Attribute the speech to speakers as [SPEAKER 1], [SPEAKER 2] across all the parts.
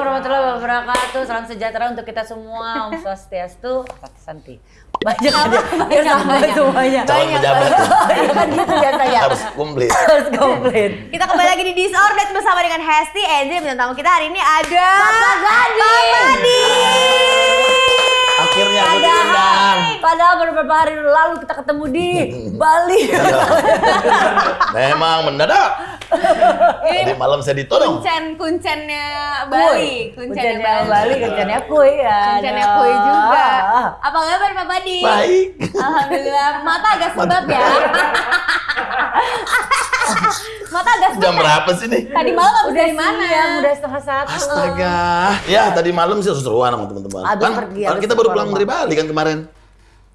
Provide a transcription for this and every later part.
[SPEAKER 1] wabarakatuh. Salam sejahtera untuk kita semua. Om Swastiastu. Santi. Banyak aja. Biar sama semuanya.
[SPEAKER 2] Calon pejabat
[SPEAKER 1] Ya kan gitu biasanya.
[SPEAKER 2] harus komplit.
[SPEAKER 1] Harus komplit.
[SPEAKER 3] Kita kembali lagi di Disordered bersama dengan Hesti, Enzi, dan tamu kita hari ini ada
[SPEAKER 1] Papa Gading.
[SPEAKER 3] Papa Gading.
[SPEAKER 2] Akhirnya aku
[SPEAKER 1] Padahal,
[SPEAKER 2] diundang.
[SPEAKER 1] padahal beberapa hari lalu kita ketemu di Bali.
[SPEAKER 2] Memang mendadak. Tadi malam saya ditodong.
[SPEAKER 3] Kuncen, kuncennya Bali, kuncennya
[SPEAKER 1] Kuncennya
[SPEAKER 3] Bali.
[SPEAKER 1] Bali, kuncennya kue ya.
[SPEAKER 3] Kuncennya kue juga. Apa kabar Pak Badi?
[SPEAKER 2] Baik.
[SPEAKER 3] Alhamdulillah. Mata agak sebab ya. Mata agak sebab.
[SPEAKER 2] Jam
[SPEAKER 3] ya?
[SPEAKER 2] berapa sih nih?
[SPEAKER 3] Tadi malam habis
[SPEAKER 1] Udah
[SPEAKER 3] dari mana?
[SPEAKER 1] siang, udah setengah satu.
[SPEAKER 2] Astaga. Ya tadi malam sih seru-seruan sama teman-teman.
[SPEAKER 1] Abis
[SPEAKER 2] Kan,
[SPEAKER 1] pergi,
[SPEAKER 2] kan
[SPEAKER 1] abis
[SPEAKER 2] kita baru
[SPEAKER 1] keluar
[SPEAKER 2] pulang dari Bali kan kemarin.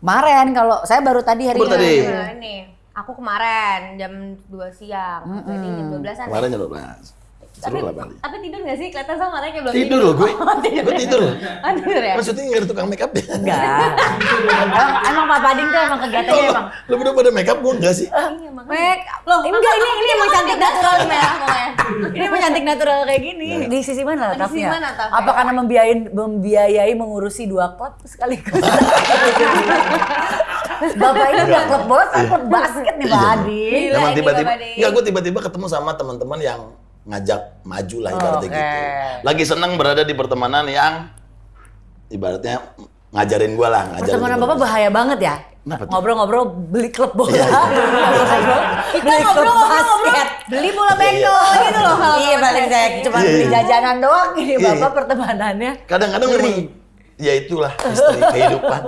[SPEAKER 1] Kemarin kalau saya baru tadi hari
[SPEAKER 2] Baru
[SPEAKER 1] ini.
[SPEAKER 2] tadi.
[SPEAKER 3] Ini. Aku kemarin jam 2 siang. Jadi jam 12-an.
[SPEAKER 2] Kemarin jam 12. Seru lah Bali.
[SPEAKER 3] Tapi tidur gak sih? Kelihatan sama matanya kayak belum
[SPEAKER 2] Tidur loh gue. Gue tidur loh.
[SPEAKER 3] Oh, tidur ya?
[SPEAKER 2] Syuting nggak ada tukang make up ya?
[SPEAKER 1] Enggak. emang, emang Pak Pading tuh emang kegiatannya emang.
[SPEAKER 2] Lo berdua pada make up gue enggak sih?
[SPEAKER 3] Iya, makanya.
[SPEAKER 1] Make loh, enggak ini ini emang cantik natural
[SPEAKER 3] merah pokoknya.
[SPEAKER 1] Ini emang cantik natural kayak gini. Di sisi mana
[SPEAKER 3] Di sisi mana letaknya?
[SPEAKER 1] Apa karena membiayain membiayai mengurusi dua klub sekaligus? Bapak ini udah klub bola, saya klub basket nih Pak Adi.
[SPEAKER 3] Gila
[SPEAKER 2] Emang
[SPEAKER 3] ini
[SPEAKER 2] tiba-tiba, enggak gue tiba-tiba ketemu sama teman-teman yang ngajak maju lah ibaratnya
[SPEAKER 1] Oke.
[SPEAKER 2] gitu. Lagi seneng berada di pertemanan yang ibaratnya ngajarin gue lah, ngajarin.
[SPEAKER 1] Pertemanan
[SPEAKER 2] gua.
[SPEAKER 1] Bapak bahaya banget ya. Ngobrol-ngobrol beli klub bola.
[SPEAKER 2] Iya,
[SPEAKER 1] Ngobrol-ngobrol
[SPEAKER 3] Kita ngobrol-ngobrol
[SPEAKER 1] basket.
[SPEAKER 3] beli bola bento gitu loh
[SPEAKER 1] Iya paling saya cuma
[SPEAKER 2] Iya,
[SPEAKER 1] beli
[SPEAKER 2] iya.
[SPEAKER 1] jajanan doang ini
[SPEAKER 2] Iya,
[SPEAKER 1] Bapak
[SPEAKER 2] iya.
[SPEAKER 1] pertemanannya.
[SPEAKER 2] Kadang-kadang memang ya itulah misteri kehidupan.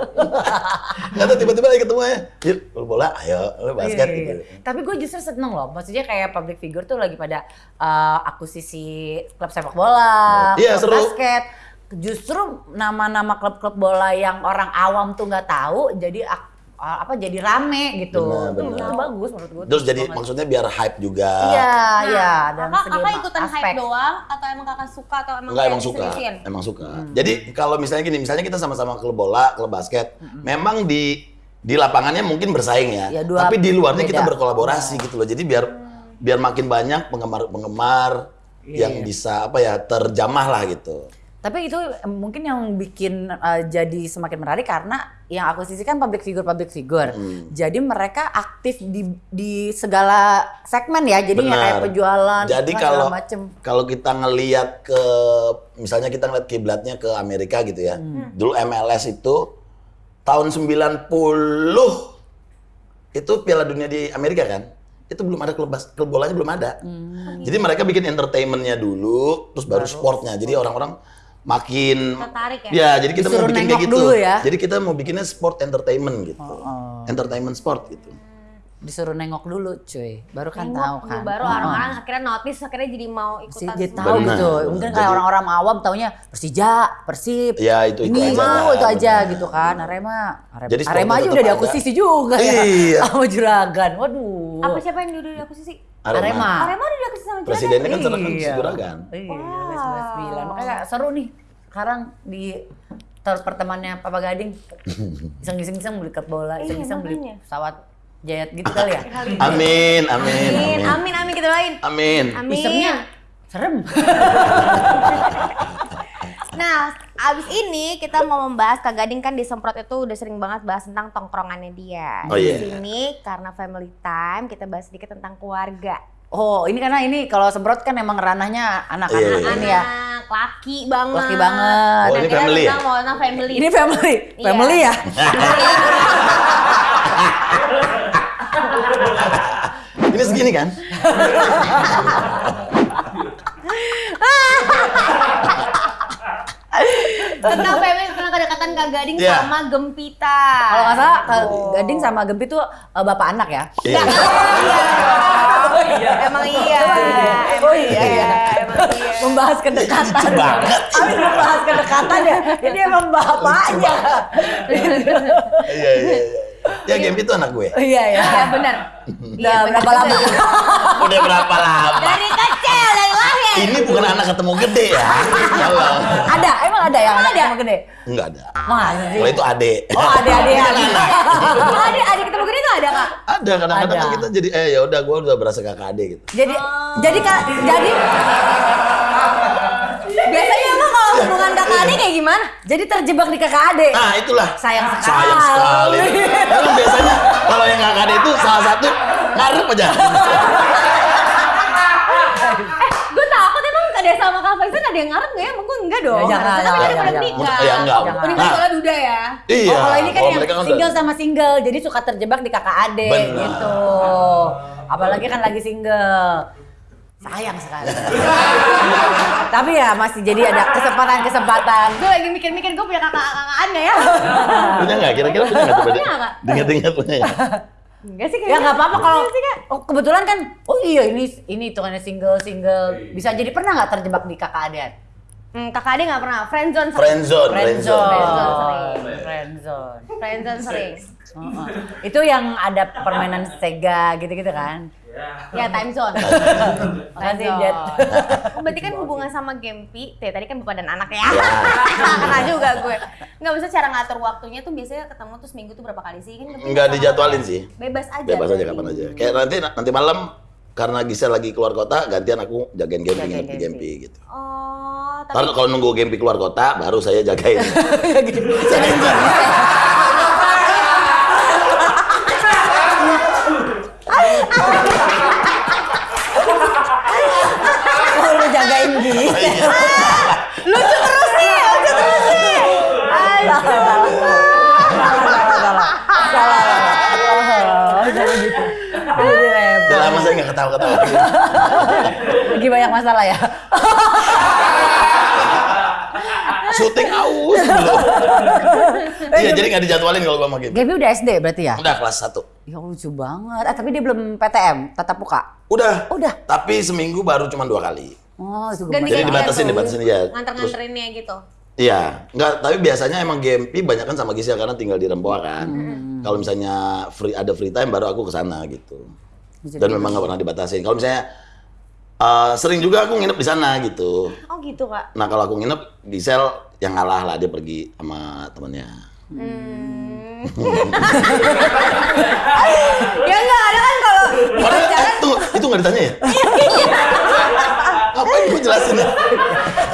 [SPEAKER 2] Nggak tahu tiba-tiba lagi ketemu ya, yuk bola, ayo lu basket
[SPEAKER 1] Iya,
[SPEAKER 2] gitu.
[SPEAKER 1] iya. Tapi gue justru seneng loh. Maksudnya kayak public figure tuh lagi pada uh, akuisisi klub sepak bola,
[SPEAKER 2] Iya,
[SPEAKER 1] klub
[SPEAKER 2] seru.
[SPEAKER 1] basket. Justru nama-nama klub-klub bola yang orang awam tuh nggak tahu, jadi ak- uh, apa jadi rame gitu.
[SPEAKER 2] Benar,
[SPEAKER 1] Itu,
[SPEAKER 2] benar.
[SPEAKER 1] itu bagus menurut gue.
[SPEAKER 2] Terus jadi maksudnya biar hype juga.
[SPEAKER 1] Iya, iya.
[SPEAKER 3] Nah,
[SPEAKER 1] Dan
[SPEAKER 3] kakak,
[SPEAKER 1] segi
[SPEAKER 3] kakak ikutan
[SPEAKER 1] aspek.
[SPEAKER 3] hype doang atau emang kakak suka atau emang
[SPEAKER 2] Enggak emang suka,
[SPEAKER 3] diseriusin?
[SPEAKER 2] emang suka.
[SPEAKER 1] Hmm.
[SPEAKER 2] Jadi kalau misalnya gini, misalnya kita sama-sama klub bola, klub basket, memang di di lapangannya mungkin bersaing ya,
[SPEAKER 1] Ya, dua
[SPEAKER 2] tapi di luarnya kita
[SPEAKER 1] beda.
[SPEAKER 2] berkolaborasi gitu loh. Jadi biar biar makin banyak penggemar-penggemar
[SPEAKER 1] Iya,
[SPEAKER 2] yang bisa apa ya terjamah lah gitu.
[SPEAKER 1] Tapi itu mungkin yang bikin uh, jadi semakin menarik karena yang aku sisi kan public figure public figure.
[SPEAKER 2] Hmm.
[SPEAKER 1] Jadi mereka aktif di di segala segmen ya. Jadi nggak kayak
[SPEAKER 2] Benar.
[SPEAKER 1] penjualan
[SPEAKER 2] Jadi
[SPEAKER 1] segala
[SPEAKER 2] kalau
[SPEAKER 1] macem.
[SPEAKER 2] kalau kita ngelihat ke misalnya kita ngeliat kiblatnya ke Amerika gitu ya.
[SPEAKER 1] Hmm.
[SPEAKER 2] Dulu MLS itu tahun 90 itu Piala Dunia di Amerika kan. Itu belum ada klub bas- klub bolanya belum ada.
[SPEAKER 1] Hmm.
[SPEAKER 2] Jadi mereka bikin entertainmentnya dulu, terus baru sportnya. Jadi orang-orang makin
[SPEAKER 3] Tertarik ya?
[SPEAKER 2] Ya, jadi kita
[SPEAKER 1] Disuruh
[SPEAKER 2] mau bikin kayak gitu.
[SPEAKER 1] dulu ya.
[SPEAKER 2] Jadi kita mau bikinnya sport entertainment gitu. Entertainment sport gitu.
[SPEAKER 1] Disuruh nengok dulu cuy. Baru kan
[SPEAKER 3] Nengok
[SPEAKER 1] tahu kan.
[SPEAKER 3] baru
[SPEAKER 1] Oh.
[SPEAKER 3] orang-orang akhirnya notice akhirnya jadi mau ikutan
[SPEAKER 1] dia
[SPEAKER 3] semua.
[SPEAKER 1] tahu
[SPEAKER 2] Benar.
[SPEAKER 1] gitu. Mungkin kayak
[SPEAKER 2] Jadi-
[SPEAKER 1] orang-orang awam taunya Persija, Persib.
[SPEAKER 2] Ya, itu- itu
[SPEAKER 1] ini
[SPEAKER 2] aja,
[SPEAKER 1] mau itu aja
[SPEAKER 2] benar.
[SPEAKER 1] gitu kan. Arema, Arema,
[SPEAKER 2] Jadi
[SPEAKER 1] Arema aja udah
[SPEAKER 2] ada.
[SPEAKER 1] diakuisisi juga ya.
[SPEAKER 2] Iya.
[SPEAKER 1] Sama Juragan. Waduh.
[SPEAKER 3] Apa siapa yang dulu diakuisisi?
[SPEAKER 1] Arema.
[SPEAKER 3] Arema udah diakuisisi sama Juragan?
[SPEAKER 2] Presidennya kan sekarang kan
[SPEAKER 1] Iya.
[SPEAKER 2] Juragan.
[SPEAKER 1] Iya,
[SPEAKER 3] Wow.
[SPEAKER 1] udah 99. Makanya seru nih. Sekarang di ter pertemanannya Papa Gading iseng-iseng beli klub bola,
[SPEAKER 3] Iya,
[SPEAKER 1] iseng-iseng beli pesawat jet gitu kali ya.
[SPEAKER 2] Amin, amin,
[SPEAKER 3] Amin,
[SPEAKER 2] amin.
[SPEAKER 3] amin, amin kita doain.
[SPEAKER 2] Amin.
[SPEAKER 3] Amin.
[SPEAKER 1] Isemnya serem.
[SPEAKER 3] Nah, abis ini kita mau membahas Kak Gading kan di Semprot itu udah sering banget bahas tentang tongkrongannya dia.
[SPEAKER 2] Oh,
[SPEAKER 3] di
[SPEAKER 2] iya.
[SPEAKER 3] sini karena family time kita bahas sedikit tentang keluarga.
[SPEAKER 1] Oh, ini karena ini kalau semprot kan emang ranahnya anak-anak
[SPEAKER 2] Iya, iya.
[SPEAKER 1] ini ya.
[SPEAKER 3] Anak, laki banget.
[SPEAKER 1] Laki banget.
[SPEAKER 2] Oh,
[SPEAKER 3] Nah,
[SPEAKER 2] ini
[SPEAKER 3] kita
[SPEAKER 2] family ya?
[SPEAKER 3] tentang mau tentang family.
[SPEAKER 1] Ini family,
[SPEAKER 3] Iya.
[SPEAKER 1] family ya.
[SPEAKER 2] Ini segini kan?
[SPEAKER 3] tentang family tentang kedekatan Kak Gading
[SPEAKER 2] Iya.
[SPEAKER 3] sama Gempita.
[SPEAKER 1] Kalau nggak salah Kak Gading sama Gempi tuh eh, bapak anak ya.
[SPEAKER 2] Iya.
[SPEAKER 3] Emang iya.
[SPEAKER 1] Oh iya, iya.
[SPEAKER 3] Emang iya.
[SPEAKER 1] Membahas kedekatan.
[SPEAKER 2] Lucu banget.
[SPEAKER 1] Habis membahas kedekatan ya. Ini emang bapaknya.
[SPEAKER 2] Iya, iya, iya. Ya, game itu anak gue.
[SPEAKER 1] Iya ya.
[SPEAKER 3] Iya benar.
[SPEAKER 1] Udah berapa lama?
[SPEAKER 2] Udah berapa lama?
[SPEAKER 3] Dari kecil, dari lahir.
[SPEAKER 2] Ini bukan anak ketemu gede ya. Kalau
[SPEAKER 1] Ada, emang ada yang
[SPEAKER 3] Emang
[SPEAKER 1] ada yang gede.
[SPEAKER 2] enggak ada.
[SPEAKER 1] Sih?
[SPEAKER 2] Kalau itu ade.
[SPEAKER 1] Oh, adik-adik.
[SPEAKER 3] Oh, adik, adik ketemu gede tuh ada kak?
[SPEAKER 2] Ada kadang-kadang
[SPEAKER 1] Ada.
[SPEAKER 2] kita jadi eh ya udah gue udah berasa kakak ade gitu.
[SPEAKER 1] Jadi jadi Kak, jadi
[SPEAKER 3] Biasanya emang kalau hubungan kakak gimana?
[SPEAKER 1] Jadi terjebak di kakak adik.
[SPEAKER 2] Nah itulah.
[SPEAKER 1] Sayang sekali.
[SPEAKER 2] Sayang sekali. Karena biasanya kalau yang kakak ada itu salah satu ngarep aja.
[SPEAKER 3] Gue takut emang ada sama Kak Faisal ada yang ngarep nggak ya? Emang gue enggak dong.
[SPEAKER 1] Ya, jangan,
[SPEAKER 3] Harusnya kan
[SPEAKER 1] jangan.
[SPEAKER 3] menikah.
[SPEAKER 2] Ya, enggak.
[SPEAKER 3] Oh. Menikah
[SPEAKER 2] Nah.
[SPEAKER 3] soalnya duda ya.
[SPEAKER 2] Iya.
[SPEAKER 1] Oh, kalau ini kan yang
[SPEAKER 2] mereka
[SPEAKER 1] single
[SPEAKER 2] udah-
[SPEAKER 1] sama single, jadi suka terjebak di kakak adik
[SPEAKER 2] Benar.
[SPEAKER 1] gitu. Apalagi kan lagi single. Sayang sekali. Tapi ya masih jadi ada kesempatan-kesempatan.
[SPEAKER 3] Gue lagi mikir-mikir gue punya kakak-kakaan nggak ya?
[SPEAKER 2] Punya nggak? Kira-kira punya nggak?
[SPEAKER 3] Punya nggak?
[SPEAKER 2] Dengar-dengar punya nggak?
[SPEAKER 3] Enggak sih
[SPEAKER 1] Ya
[SPEAKER 3] kayaknya.
[SPEAKER 1] nggak apa-apa kalau oh, kebetulan kan oh iya ini ini hitungannya single single bisa jadi pernah nggak terjebak di kakak adik?
[SPEAKER 3] Hmm, kakak adik nggak pernah. Friendzone sering.
[SPEAKER 2] Friendzone,
[SPEAKER 1] Friendzone.
[SPEAKER 2] friendzone.
[SPEAKER 3] sering.
[SPEAKER 1] Friendzone.
[SPEAKER 3] Friendzone sering.
[SPEAKER 1] Heeh. Itu yang ada permainan Sega gitu-gitu kan?
[SPEAKER 3] Ya time zone.
[SPEAKER 1] Makasih
[SPEAKER 3] Time
[SPEAKER 1] Jet.
[SPEAKER 3] zone. Oh, berarti kan hubungan sama Gempi, teh tadi kan bapak dan anak ya. Kena juga gue. Nggak bisa cara ngatur waktunya tuh biasanya ketemu tuh seminggu tuh berapa kali sih? Kan Gempi
[SPEAKER 2] Nggak
[SPEAKER 3] sama
[SPEAKER 2] dijadwalin sih.
[SPEAKER 3] Bebas aja.
[SPEAKER 2] Bebas aja kapan aja. Kayak nanti nanti malam karena Gisel lagi keluar kota, gantian aku jagain Gempi
[SPEAKER 1] Jagain Gempi.
[SPEAKER 2] Gempi gitu.
[SPEAKER 3] Oh, tapi
[SPEAKER 2] Karena kalau nunggu Gempi keluar kota, baru saya jagain.
[SPEAKER 1] Oh, lu jagain gitu.
[SPEAKER 3] lucu terus nih, lucu terus nih.
[SPEAKER 1] Salah, salah, salah, salah, salah. Oh, jangan gitu. Jadi repot.
[SPEAKER 2] Udah lama saya nggak ketawa-ketawa.
[SPEAKER 1] Lagi banyak masalah ya.
[SPEAKER 2] Syuting aus dulu. Iya, jadi nggak dijadwalin kalau gua sama Gempi.
[SPEAKER 1] Gaby udah SD berarti ya?
[SPEAKER 2] Udah kelas 1.
[SPEAKER 1] Ya lucu banget. Ah, tapi dia belum PTM, tatap muka.
[SPEAKER 2] Udah.
[SPEAKER 1] Udah.
[SPEAKER 2] Tapi seminggu baru cuma dua kali.
[SPEAKER 1] Oh, itu
[SPEAKER 3] Dan
[SPEAKER 2] Jadi
[SPEAKER 3] Iya,
[SPEAKER 2] dibatasin,
[SPEAKER 3] tuh.
[SPEAKER 2] dibatasin ya. Terus,
[SPEAKER 3] Nganter-nganterinnya gitu.
[SPEAKER 2] iya, nggak. Tapi biasanya emang Gempi banyak kan sama Gisel karena tinggal di Rempoa kan.
[SPEAKER 1] Hmm.
[SPEAKER 2] Kalau misalnya free ada free time baru aku ke sana gitu.
[SPEAKER 1] Bisa
[SPEAKER 2] Dan memang nggak pernah dibatasin. Kalau misalnya eh, sering juga aku nginep di sana gitu.
[SPEAKER 3] Oh gitu kak.
[SPEAKER 2] Nah kalau aku nginep Gisel yang ngalah lah dia pergi sama temennya.
[SPEAKER 3] Hmm. ya enggak ada kan kalau di
[SPEAKER 2] eh, itu nggak ditanya ya? Ngapain gue jelasin ya?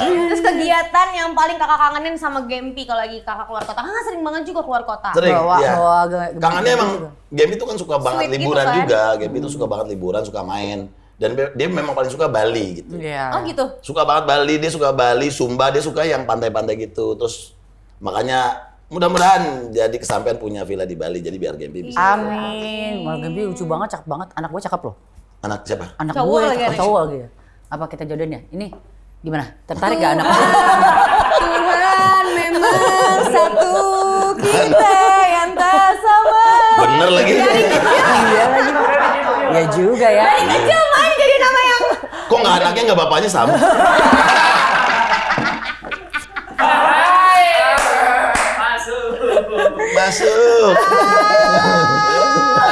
[SPEAKER 3] terus kegiatan yang paling kakak kangenin sama Gempi kalau lagi kakak keluar kota. Kan sering banget juga keluar kota.
[SPEAKER 2] Sering,
[SPEAKER 1] Bawa-
[SPEAKER 2] iya.
[SPEAKER 1] bawa ge-
[SPEAKER 2] Kangennya emang. Game itu kan suka banget
[SPEAKER 3] Sweet gitu
[SPEAKER 2] liburan
[SPEAKER 3] kan?
[SPEAKER 2] juga. Game itu suka banget liburan, suka main. Dan dia memang paling suka Bali gitu.
[SPEAKER 1] Iya.
[SPEAKER 3] Oh gitu.
[SPEAKER 2] Suka banget Bali, dia suka Bali, Sumba, dia suka yang pantai-pantai gitu. Terus makanya mudah-mudahan jadi kesampaian punya villa di Bali jadi biar Game bisa.
[SPEAKER 1] Amin. Malah Gaby lucu banget, cakep banget. Anak gue cakep loh.
[SPEAKER 2] Anak siapa?
[SPEAKER 1] Anak
[SPEAKER 3] Cowok
[SPEAKER 1] gue
[SPEAKER 3] lagi
[SPEAKER 1] cakep cowok lagi. Apa kita jodohnya? Ini gimana? Tertarik gak anak?
[SPEAKER 3] Tuhan memang satu kita yang tak sama.
[SPEAKER 2] Bener lagi.
[SPEAKER 1] Iya lagi. Ya juga ya.
[SPEAKER 3] Kecil main jadi nama yang
[SPEAKER 2] Kok nggak anaknya nggak bapaknya sama? Masuk.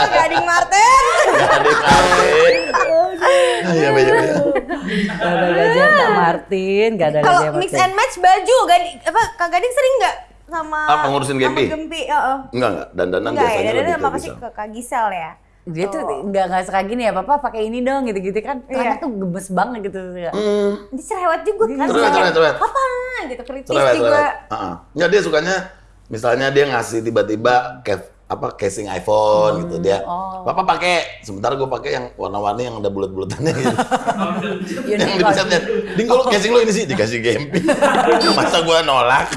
[SPEAKER 3] Gading Martin.
[SPEAKER 2] Adik-adik. Iya, iya, iya.
[SPEAKER 1] Gak ada gajah Kak Martin, gak ada
[SPEAKER 3] Kalau mix and match baju, gading apa Kak Gading sering nggak sama
[SPEAKER 2] Apa, ngurusin Gempi?
[SPEAKER 3] Sama Gempi, heeh.
[SPEAKER 2] Enggak, enggak. Dandanan
[SPEAKER 3] Enggak ya,
[SPEAKER 2] biasanya
[SPEAKER 3] dan
[SPEAKER 2] lebih
[SPEAKER 3] sama
[SPEAKER 2] ke
[SPEAKER 3] pasti
[SPEAKER 2] Gisel.
[SPEAKER 3] ke Kak Gisel ya.
[SPEAKER 1] Dia tuh nggak nggak suka gini ya, papa pakai ini dong gitu-gitu kan.
[SPEAKER 3] Iya.
[SPEAKER 1] Anak tuh gemes banget gitu. ya.
[SPEAKER 2] Hmm.
[SPEAKER 3] Dia cerewet juga kan.
[SPEAKER 2] Cerewet, cerewet, cerewet.
[SPEAKER 3] Apa gitu kritis
[SPEAKER 2] Cerewet,
[SPEAKER 3] juga.
[SPEAKER 2] cerewet. Heeh. Nggak, dia sukanya misalnya dia ngasih tiba-tiba ke apa casing iPhone gitu dia.
[SPEAKER 1] oh.
[SPEAKER 2] Papa pakai, sementara gue pakai yang warna-warni yang ada bulat-bulatannya gitu. yang
[SPEAKER 1] Unicorn.
[SPEAKER 2] dipesetnya. Ding kalau casing lo ini sih dikasih Gempi. Masa gua nolak?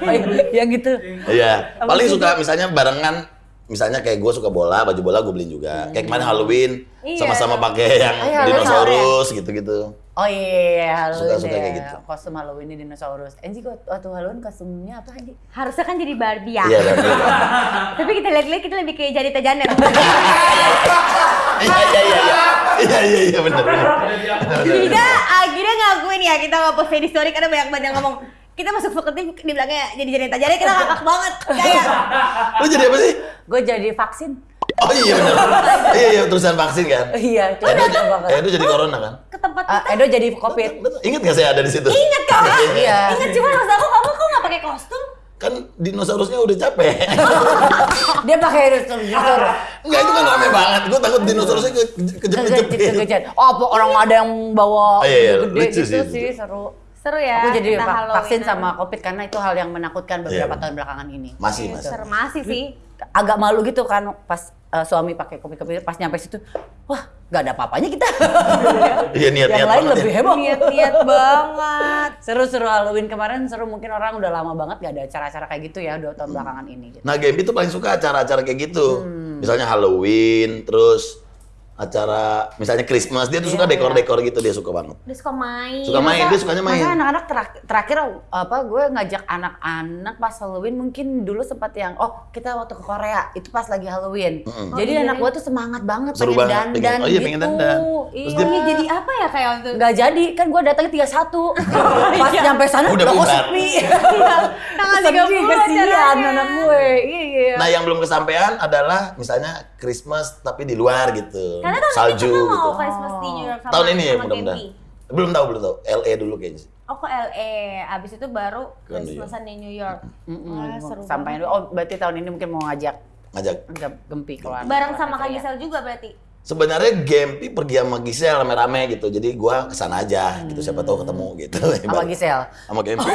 [SPEAKER 1] Oh, yang gitu.
[SPEAKER 2] Iya, paling suka misalnya barengan misalnya kayak gue suka bola, baju bola gue beliin juga. Kayak kemarin Halloween
[SPEAKER 3] Iya.
[SPEAKER 2] sama-sama pakai yang
[SPEAKER 1] Oh, iya,
[SPEAKER 2] dinosaurus gitu-gitu.
[SPEAKER 1] Oh iya, Halloween
[SPEAKER 2] Suka-suka
[SPEAKER 1] ya.
[SPEAKER 2] kayak gitu.
[SPEAKER 1] Kostum Halloween di dinosaurus. Enji kok waktu Halloween kostumnya apa Anji?
[SPEAKER 3] Harusnya kan jadi Barbie ya.
[SPEAKER 2] Iya, dan iya.
[SPEAKER 3] Tapi kita lihat-lihat kita lebih kayak jadi Janet.
[SPEAKER 2] Iya, iya, iya, iya. Iya, iya, iya, bener, bener.
[SPEAKER 3] Kita akhirnya ngakuin ya kita nggak post di story karena banyak banget yang ngomong kita masuk fakultas di belakangnya jadi Janet Janet kita ngakak banget kayak
[SPEAKER 2] Lu jadi apa sih?
[SPEAKER 1] Gue jadi vaksin.
[SPEAKER 2] Oh iya bener. iya, iya, terusan vaksin kan?
[SPEAKER 1] Iya,
[SPEAKER 2] Edo,
[SPEAKER 1] banget.
[SPEAKER 2] Edo jadi corona kan?
[SPEAKER 3] ke tempat
[SPEAKER 1] Ah,
[SPEAKER 3] kita
[SPEAKER 1] Edo jadi covid.
[SPEAKER 2] Betul. Ingat gak saya ada di situ?
[SPEAKER 3] inget kok
[SPEAKER 1] Iya.
[SPEAKER 3] inget cuma maksud aku kamu kok nggak pakai kostum
[SPEAKER 2] Kan dinosaurusnya udah capek.
[SPEAKER 1] Dia pakai dinosaurus.
[SPEAKER 2] Enggak, itu kan rame banget. Gue takut dinosaurusnya ke- kejepit-kejepit.
[SPEAKER 1] Kejepit. Oh, apa orang ada yang bawa
[SPEAKER 2] Oh, iya, iya.
[SPEAKER 1] gede
[SPEAKER 2] Lucu
[SPEAKER 1] gitu
[SPEAKER 2] sih
[SPEAKER 1] sih, seru.
[SPEAKER 3] Seru ya.
[SPEAKER 1] Aku jadi
[SPEAKER 3] kita
[SPEAKER 1] va- vaksin sama COVID karena itu hal yang menakutkan beberapa
[SPEAKER 2] Iya.
[SPEAKER 1] tahun belakangan ini.
[SPEAKER 2] Masih,
[SPEAKER 3] Iya,
[SPEAKER 2] masih.
[SPEAKER 3] Seru masih sih.
[SPEAKER 1] Agak malu gitu kan pas eh, suami pakai COVID-COVID pas nyampe situ, wah nggak ada apa-apanya kita.
[SPEAKER 2] Iya niat-niat
[SPEAKER 1] yang lain lebih
[SPEAKER 2] ya.
[SPEAKER 1] heboh.
[SPEAKER 3] Niat-niat banget.
[SPEAKER 1] Seru-seru Halloween kemarin seru mungkin orang udah lama banget gak ada acara-acara kayak gitu ya dua tahun belakangan ini. Gitu.
[SPEAKER 2] Nah, Gempi tuh paling suka acara-acara kayak gitu.
[SPEAKER 1] Hmm.
[SPEAKER 2] Misalnya Halloween, terus acara misalnya Christmas, dia tuh suka
[SPEAKER 1] Iya,
[SPEAKER 2] dekor-dekor gitu, dia suka banget.
[SPEAKER 3] Dia suka main.
[SPEAKER 2] Suka main, dia sukanya main.
[SPEAKER 1] Masa anak-anak terak- terakhir apa gue ngajak anak-anak pas Halloween mungkin dulu sempat yang oh kita waktu ke Korea itu pas lagi Halloween.
[SPEAKER 2] Mm-mm.
[SPEAKER 1] Jadi
[SPEAKER 3] Oh, iya.
[SPEAKER 1] anak gue tuh semangat banget
[SPEAKER 2] Seru
[SPEAKER 1] pengen
[SPEAKER 2] banget,
[SPEAKER 1] dandan
[SPEAKER 2] pengen- oh iya,
[SPEAKER 1] gitu.
[SPEAKER 2] pengen dandan. Terus
[SPEAKER 1] Iya.
[SPEAKER 2] dia-
[SPEAKER 3] Iya, jadi apa ya kayak waktu itu?
[SPEAKER 1] nggak jadi kan gue datangnya 31 pas nyampe sana
[SPEAKER 2] Udah
[SPEAKER 1] kok sepi
[SPEAKER 3] Tanggal
[SPEAKER 1] sedih
[SPEAKER 3] 30
[SPEAKER 1] kesian
[SPEAKER 3] acaranya.
[SPEAKER 1] anak gue iya
[SPEAKER 2] Nah, yang belum kesampaian adalah misalnya Christmas tapi di luar gitu.
[SPEAKER 3] Karena tahun
[SPEAKER 2] Salju
[SPEAKER 3] ini kita
[SPEAKER 2] gitu.
[SPEAKER 3] mau Christmas di New York sama
[SPEAKER 2] Tahun ini ya mudah-mudahan. Belum tahu, belum tahu. LA dulu kayaknya. sih.
[SPEAKER 3] Oh ke LA, abis itu baru
[SPEAKER 2] Ke New
[SPEAKER 3] Christmasan di New York.
[SPEAKER 1] Mm-mm.
[SPEAKER 3] Wah, seru
[SPEAKER 1] sampai
[SPEAKER 3] banget.
[SPEAKER 1] oh berarti tahun ini mungkin mau ngajak
[SPEAKER 2] Ngajak.
[SPEAKER 1] ngajak gempi keluar
[SPEAKER 3] Bareng sama Kak Gisel juga berarti.
[SPEAKER 2] Sebenarnya Gempi pergi sama Gisel rame-rame gitu. Jadi gua ke sana aja gitu. Siapa tahu ketemu gitu.
[SPEAKER 1] sama Gisel
[SPEAKER 2] sama Gempi.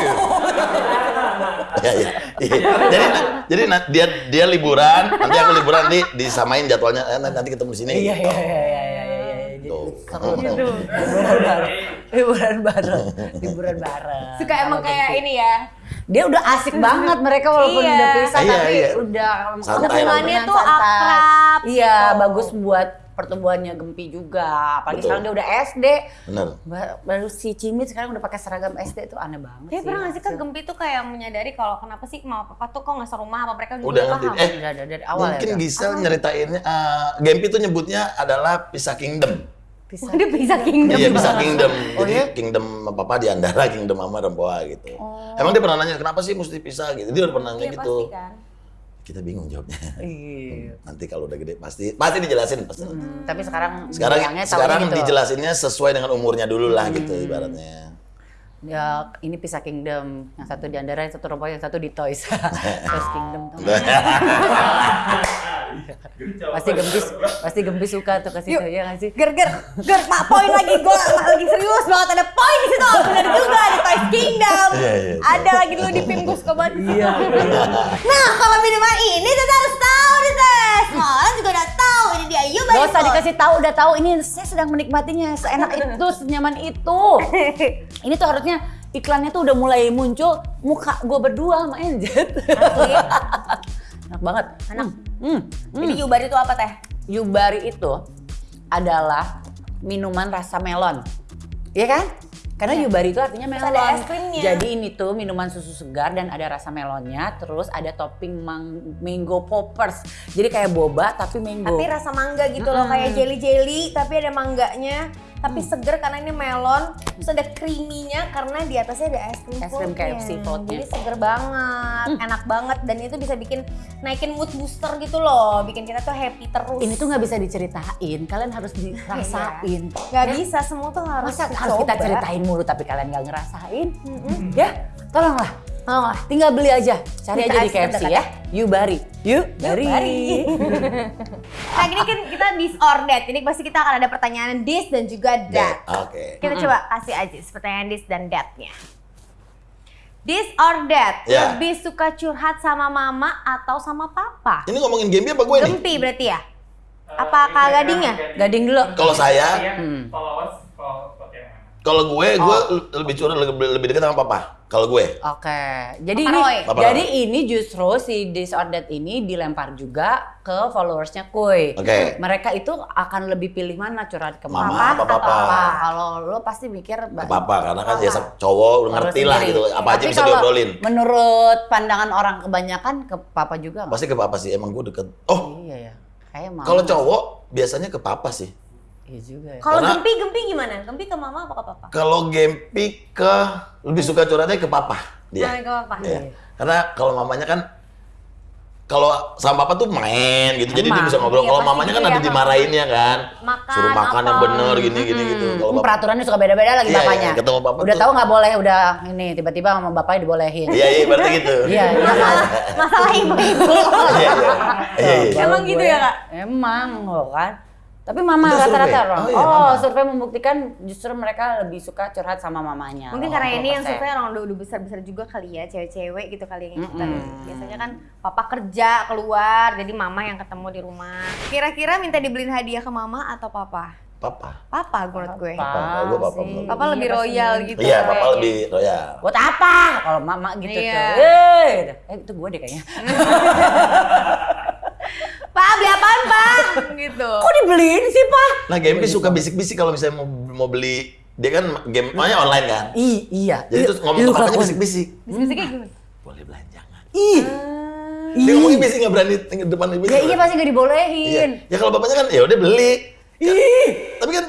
[SPEAKER 2] ya, ya, iya. Jadi jadi dia dia liburan, nanti aku liburan nanti disamain jadwalnya. Eh, nanti ketemu di sini.
[SPEAKER 1] iya iya iya iya iya iya
[SPEAKER 2] tuh.
[SPEAKER 1] liburan bareng liburan bareng liburan bareng
[SPEAKER 3] Suka emang kayak
[SPEAKER 1] gempi.
[SPEAKER 3] ini ya.
[SPEAKER 1] dia udah asik banget mereka walaupun
[SPEAKER 3] Iya.
[SPEAKER 1] udah pisah
[SPEAKER 2] Iya,
[SPEAKER 1] tapi
[SPEAKER 2] iya.
[SPEAKER 1] udah
[SPEAKER 3] Hubungannya tuh akrab,
[SPEAKER 1] iya
[SPEAKER 3] gitu.
[SPEAKER 1] bagus buat pertumbuhannya Gempi juga apalagi
[SPEAKER 2] Betul.
[SPEAKER 1] sekarang dia udah SD
[SPEAKER 2] Bener.
[SPEAKER 1] Ba- baru si Cimit sekarang udah pakai seragam SD tuh aneh banget
[SPEAKER 3] Tapi
[SPEAKER 1] sih
[SPEAKER 3] pernah gak sih Kak Gempi tuh kayak menyadari kalau kenapa sih mau papa tuh kok nggak serumah apa mereka juga
[SPEAKER 2] Udah ngerti.
[SPEAKER 3] paham?
[SPEAKER 2] Eh,
[SPEAKER 1] udah dari, dari awal
[SPEAKER 2] Mungkin
[SPEAKER 1] ya udah.
[SPEAKER 2] Gisel nyeritainnya, eh, Gempi tuh nyebutnya adalah Pisah Kingdom.
[SPEAKER 1] Bisa.
[SPEAKER 3] Dia bisa kingdom.
[SPEAKER 2] Iya, Pisah Kingdom.
[SPEAKER 1] Oh,
[SPEAKER 2] Jadi
[SPEAKER 1] iya?
[SPEAKER 2] Kingdom Papa di Andara, Kingdom Mama Rempoa gitu.
[SPEAKER 1] Oh.
[SPEAKER 2] Emang dia pernah nanya, kenapa sih mesti pisah gitu? Dia udah pernah nanya
[SPEAKER 3] Iya
[SPEAKER 2] gitu.
[SPEAKER 3] pasti kan.
[SPEAKER 2] Kita bingung jawabnya.
[SPEAKER 1] Iya.
[SPEAKER 2] Nanti kalau udah gede pasti pasti dijelasin pasti.
[SPEAKER 1] Hmm, tapi sekarang
[SPEAKER 2] Sekarang sekarang
[SPEAKER 1] gitu. Hmm.
[SPEAKER 2] dijelasinnya sesuai dengan umurnya dulu lah gitu ibaratnya.
[SPEAKER 1] Ya, ini pisah kingdom. Yang satu di Andara, yang satu Rompoy, yang satu di Toys. Toys Kingdom. pasti gembis, pasti gembis suka tuh kasih tuh ya nggak sih?
[SPEAKER 3] Ger ger ger pak poin lagi. Gue lagi. Serius banget ada poin di situ. Benar juga ada Toys Kingdom.
[SPEAKER 2] Iya, iya.
[SPEAKER 3] ada lagi dulu di Pim gue suka banget
[SPEAKER 1] Iya.
[SPEAKER 3] nah kalau minuman ini kita harus tahu nih tes orang juga udah tahu ini dia. Ayu
[SPEAKER 1] Gak usah dikasih tahu, udah tahu. Ini saya sedang menikmatinya. Seenak itu, senyaman itu. Ini tuh harusnya iklannya tuh udah mulai muncul muka gue berdua sama Enjet. Enak banget.
[SPEAKER 3] Enak.
[SPEAKER 1] Hmm. Hmm.
[SPEAKER 3] jadi Yubar itu apa teh
[SPEAKER 1] Yubari itu adalah minuman rasa melon. Iya kan? Karena Yubari itu artinya
[SPEAKER 3] Terus
[SPEAKER 1] melon.
[SPEAKER 3] ada es krimnya.
[SPEAKER 1] Jadi ini tuh minuman susu segar dan ada rasa melonnya, terus ada topping mang- mango poppers. Jadi kayak boba tapi mango.
[SPEAKER 3] tapi rasa mangga gitu loh kayak jelly jelly tapi ada mangganya tapi seger karena ini melon terus ada creaminya karena di atasnya ada es krim
[SPEAKER 1] Es krim. KFC floatnya.
[SPEAKER 3] jadi seger banget enak banget dan itu bisa bikin naikin mood booster gitu loh bikin kita tuh happy terus
[SPEAKER 1] Ini tuh nggak bisa diceritain, kalian harus dirasain.
[SPEAKER 3] nggak bisa semua tuh harus
[SPEAKER 1] Masa harus kita ceritain mulu tapi kalian nggak ngerasain? Ya, tolonglah. Tolonglah, tinggal beli aja. Cari
[SPEAKER 3] Bisa
[SPEAKER 1] aja di KFC ya. Yubari. Yubari.
[SPEAKER 3] Yubari. nah gini kan kita this or that ini pasti kita akan ada pertanyaan this dan juga that
[SPEAKER 2] Oke.
[SPEAKER 3] Kita coba kasih aja pertanyaan this dan that-nya. This or that,
[SPEAKER 2] Ya.
[SPEAKER 3] lebih suka curhat sama mama atau sama papa?
[SPEAKER 2] Ini ngomongin Gempi apa gue nih?
[SPEAKER 3] Gempi berarti ya? Apa Kak Gadingnya?
[SPEAKER 1] Gading dulu.
[SPEAKER 2] Kalau saya,
[SPEAKER 1] Hmm.
[SPEAKER 4] followers kalau
[SPEAKER 2] gue, gue
[SPEAKER 1] Oh.
[SPEAKER 2] lebih curhat lebih, lebih dekat sama papa. Kalau gue.
[SPEAKER 1] Oke, jadi
[SPEAKER 3] Papa
[SPEAKER 1] ini
[SPEAKER 3] Roy.
[SPEAKER 2] Papa
[SPEAKER 1] jadi
[SPEAKER 2] Roy.
[SPEAKER 1] ini justru si That ini dilempar juga ke followersnya Kuy.
[SPEAKER 2] Oke.
[SPEAKER 1] Mereka itu akan lebih pilih mana curhat ke
[SPEAKER 2] Mama
[SPEAKER 1] mama
[SPEAKER 2] apa
[SPEAKER 1] atau
[SPEAKER 2] papa?
[SPEAKER 1] papa. Kalau lo pasti mikir
[SPEAKER 2] Ke papa karena kan ya
[SPEAKER 1] Papa.
[SPEAKER 2] cowok udah ngerti lah gitu. Apa aja
[SPEAKER 1] Tapi
[SPEAKER 2] bisa
[SPEAKER 1] kalau
[SPEAKER 2] diobrolin.
[SPEAKER 1] Menurut pandangan orang kebanyakan ke papa juga nggak?
[SPEAKER 2] Pasti ke papa sih. Emang gue deket. Oh,
[SPEAKER 1] Iya ya. Kayak mama.
[SPEAKER 2] kalau cowok biasanya ke papa sih.
[SPEAKER 1] Iya juga ya.
[SPEAKER 3] Kalau Gempi, Gempi gimana? Gempi ke mama apa ke papa?
[SPEAKER 2] Kalau Gempi ke lebih suka curhatnya ke papa dia.
[SPEAKER 3] Nah, ke papa.
[SPEAKER 2] Iya. Karena kalau mamanya kan kalau sama papa tuh main gitu, jadi dia
[SPEAKER 1] Emang.
[SPEAKER 2] bisa ngobrol.
[SPEAKER 3] Iya,
[SPEAKER 2] Kalau mamanya kan
[SPEAKER 3] gitu
[SPEAKER 2] ada
[SPEAKER 3] ya,
[SPEAKER 2] dimarahinnya kan,
[SPEAKER 3] Makan
[SPEAKER 2] suruh makan yang
[SPEAKER 3] apa.
[SPEAKER 2] bener gini gini gitu. Kalau
[SPEAKER 1] Hmm,
[SPEAKER 2] papa,
[SPEAKER 1] peraturannya suka beda-beda lagi
[SPEAKER 2] Iya,
[SPEAKER 1] bapaknya.
[SPEAKER 2] iya, ketemu papa
[SPEAKER 1] udah
[SPEAKER 2] tuh-
[SPEAKER 1] tahu nggak boleh, udah ini tiba-tiba sama bapaknya dibolehin.
[SPEAKER 2] iya iya berarti gitu.
[SPEAKER 1] Iya, iya kan?
[SPEAKER 3] Masalah ibu-ibu.
[SPEAKER 2] Iya iya. Iya iya.
[SPEAKER 3] Emang gitu ya, Kak?
[SPEAKER 1] Emang loh kan. Tapi mama rata-rata orang.
[SPEAKER 2] Oh,
[SPEAKER 1] Oh,
[SPEAKER 2] iya, mama.
[SPEAKER 1] survei membuktikan justru mereka lebih suka curhat sama mamanya.
[SPEAKER 3] Mungkin karena ini yang
[SPEAKER 1] 80%.
[SPEAKER 3] survei orang udah, udah besar-besar juga kali ya, cewek-cewek gitu kali yang ikutan. Biasanya kan papa kerja keluar, jadi mama yang ketemu di rumah. Kira-kira minta dibeliin hadiah ke mama atau papa?
[SPEAKER 2] Papa.
[SPEAKER 3] Papa menurut gue.
[SPEAKER 2] Papa, kalau gua papa
[SPEAKER 1] sih.
[SPEAKER 3] Papa lebih
[SPEAKER 1] Iya,
[SPEAKER 3] royal gitu.
[SPEAKER 2] Iya, papa
[SPEAKER 3] kayaknya.
[SPEAKER 2] lebih royal.
[SPEAKER 1] Buat apa? Kalau mama gitu
[SPEAKER 3] Iya.
[SPEAKER 1] tuh. Eh, eh, itu gue deh kayaknya.
[SPEAKER 3] Pak beli apaan pak? gitu.
[SPEAKER 1] Kok dibeliin sih, Pak?
[SPEAKER 2] Nah, Gempi suka bisik-bisik kalau misalnya mau mau beli dia kan game mainnya online kan.
[SPEAKER 1] Ih, iya.
[SPEAKER 2] Jadi terus ngomong papanya
[SPEAKER 1] kelakuan.
[SPEAKER 2] bisik-bisik.
[SPEAKER 3] Bisik-bisiknya gimana?
[SPEAKER 2] Boleh belanja nggak?
[SPEAKER 1] Ih.
[SPEAKER 2] Dia ngomongnya bisik nggak berani tinggal depan ibu.
[SPEAKER 1] Ya iya pasti gak
[SPEAKER 2] Iya.
[SPEAKER 1] dibolehin.
[SPEAKER 2] Ya kalau bapaknya kan ya udah beli.
[SPEAKER 1] Ih.
[SPEAKER 2] Tapi kan